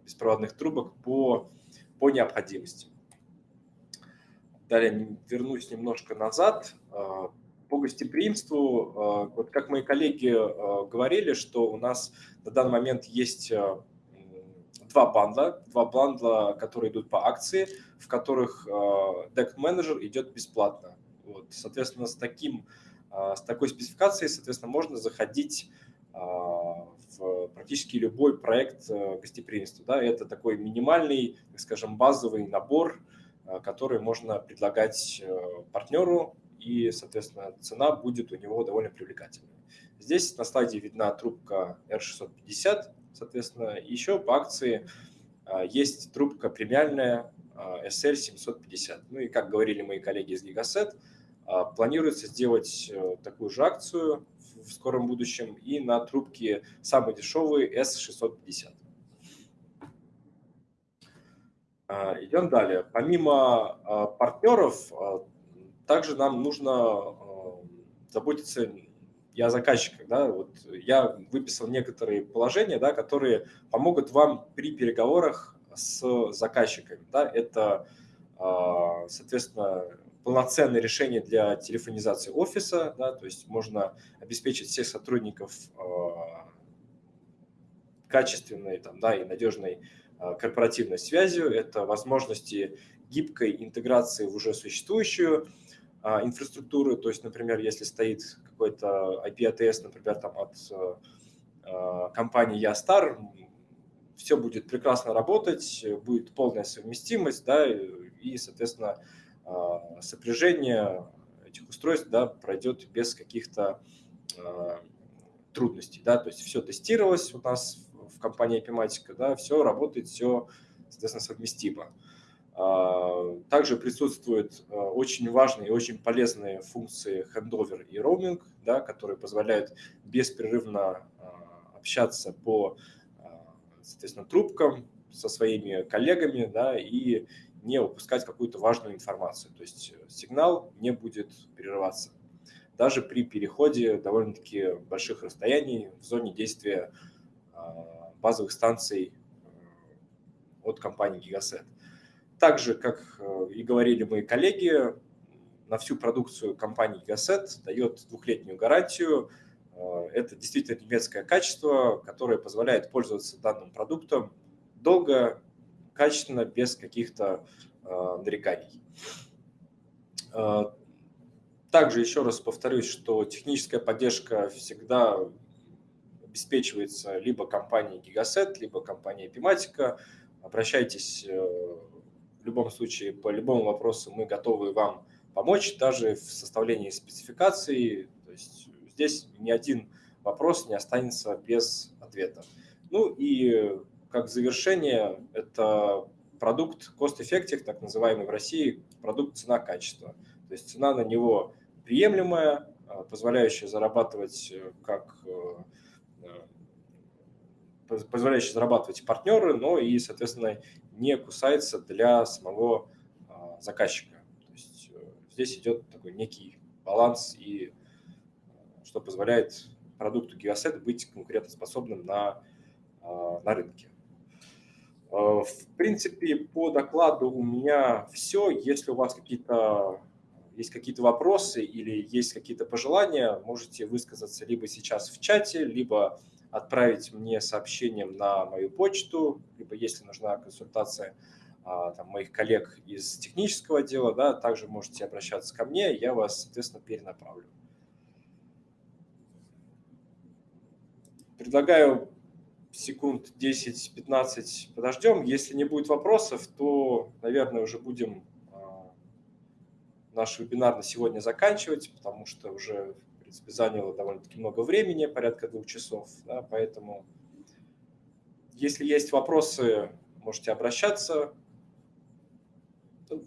беспроводных трубок по, по необходимости. Далее вернусь немножко назад. А, по гостеприимству, а, вот как мои коллеги а, говорили, что у нас на данный момент есть два бандла, два бандла, которые идут по акции, в которых Deck Manager идет бесплатно. Вот, соответственно, с, таким, с такой спецификацией, соответственно, можно заходить практически любой проект э, гостеприимства. Да, это такой минимальный, так скажем, базовый набор, э, который можно предлагать э, партнеру, и, соответственно, цена будет у него довольно привлекательной. Здесь на слайде видна трубка R650, соответственно, еще по акции есть трубка премиальная SL750. Ну и, как говорили мои коллеги из Gigaset, планируется сделать такую же акцию в скором будущем, и на трубки самые дешевые S650. А, идем далее. Помимо а, партнеров, а, также нам нужно заботиться и о. Да? Вот я выписал некоторые положения, да, которые помогут вам при переговорах с заказчиками. Да? Это, соответственно, полноценное решение для телефонизации офиса, да, то есть можно обеспечить всех сотрудников э, качественной там, да, и надежной э, корпоративной связью, это возможности гибкой интеграции в уже существующую э, инфраструктуру, то есть, например, если стоит какой-то IP-ATS, например, там, от компании Ястар, все будет прекрасно работать, будет полная совместимость, да, и, соответственно, а, сопряжение этих устройств да, пройдет без каких-то а, трудностей. Да, то есть все тестировалось у нас в компании Epimatica, да, все работает, все, соответственно, совместимо. А, также присутствуют очень важные и очень полезные функции handover и roaming, да, которые позволяют беспрерывно общаться по соответственно, трубкам со своими коллегами да, и не упускать какую-то важную информацию. То есть э, сигнал не будет прерываться. Даже при переходе довольно-таки больших расстояний в зоне действия а, базовых станций э, от компании Gigaset. Также, как э, и говорили мои коллеги, на всю продукцию компании Gigaset дает двухлетнюю гарантию. Это действительно немецкое качество, которое позволяет пользоваться данным продуктом долго качественно, без каких-то э, нареканий. Э, также еще раз повторюсь, что техническая поддержка всегда обеспечивается либо компанией Gigaset, либо компанией Epimatica. Обращайтесь э, в любом случае по любому вопросу, мы готовы вам помочь, даже в составлении спецификации. То есть здесь ни один вопрос не останется без ответа. Ну и как завершение, это продукт cost-effective, так называемый в России, продукт цена-качество. То есть цена на него приемлемая, а, позволяющая зарабатывать э, как э, э, позволяющая зарабатывать партнеры, но и, соответственно, не кусается для самого а, заказчика. То есть здесь идет такой некий баланс, и что позволяет продукту Geoset быть конкурентоспособным на, а, на рынке. Э, в принципе, по докладу у меня все. Если у вас какие-то есть какие-то вопросы или есть какие-то пожелания, можете высказаться либо сейчас в чате, либо отправить мне сообщением на мою почту, либо если нужна консультация а, там, моих коллег из технического отдела, да, также можете обращаться ко мне, я вас, соответственно, перенаправлю. Предлагаю секунд 10-15 подождем. Если не будет вопросов, то, наверное, уже будем а, наш вебинар на сегодня заканчивать, потому что уже, в принципе, заняло довольно-таки много времени, порядка двух часов. Да, поэтому, если есть вопросы, можете обращаться.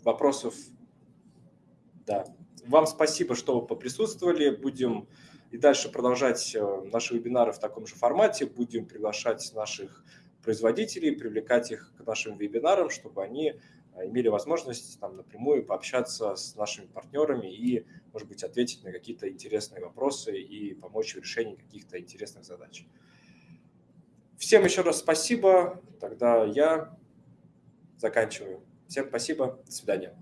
Вопросов, да, вам спасибо, что вы поприсутствовали. Будем и дальше продолжать э, наши вебинары в таком же формате. Будем приглашать наших производителей, привлекать их к нашим вебинарам, чтобы они э, имели возможность там напрямую пообщаться с нашими партнерами и, может быть, ответить на какие-то интересные вопросы и помочь в решении каких-то интересных задач. Всем еще раз спасибо. Тогда я заканчиваю. Всем спасибо. До свидания.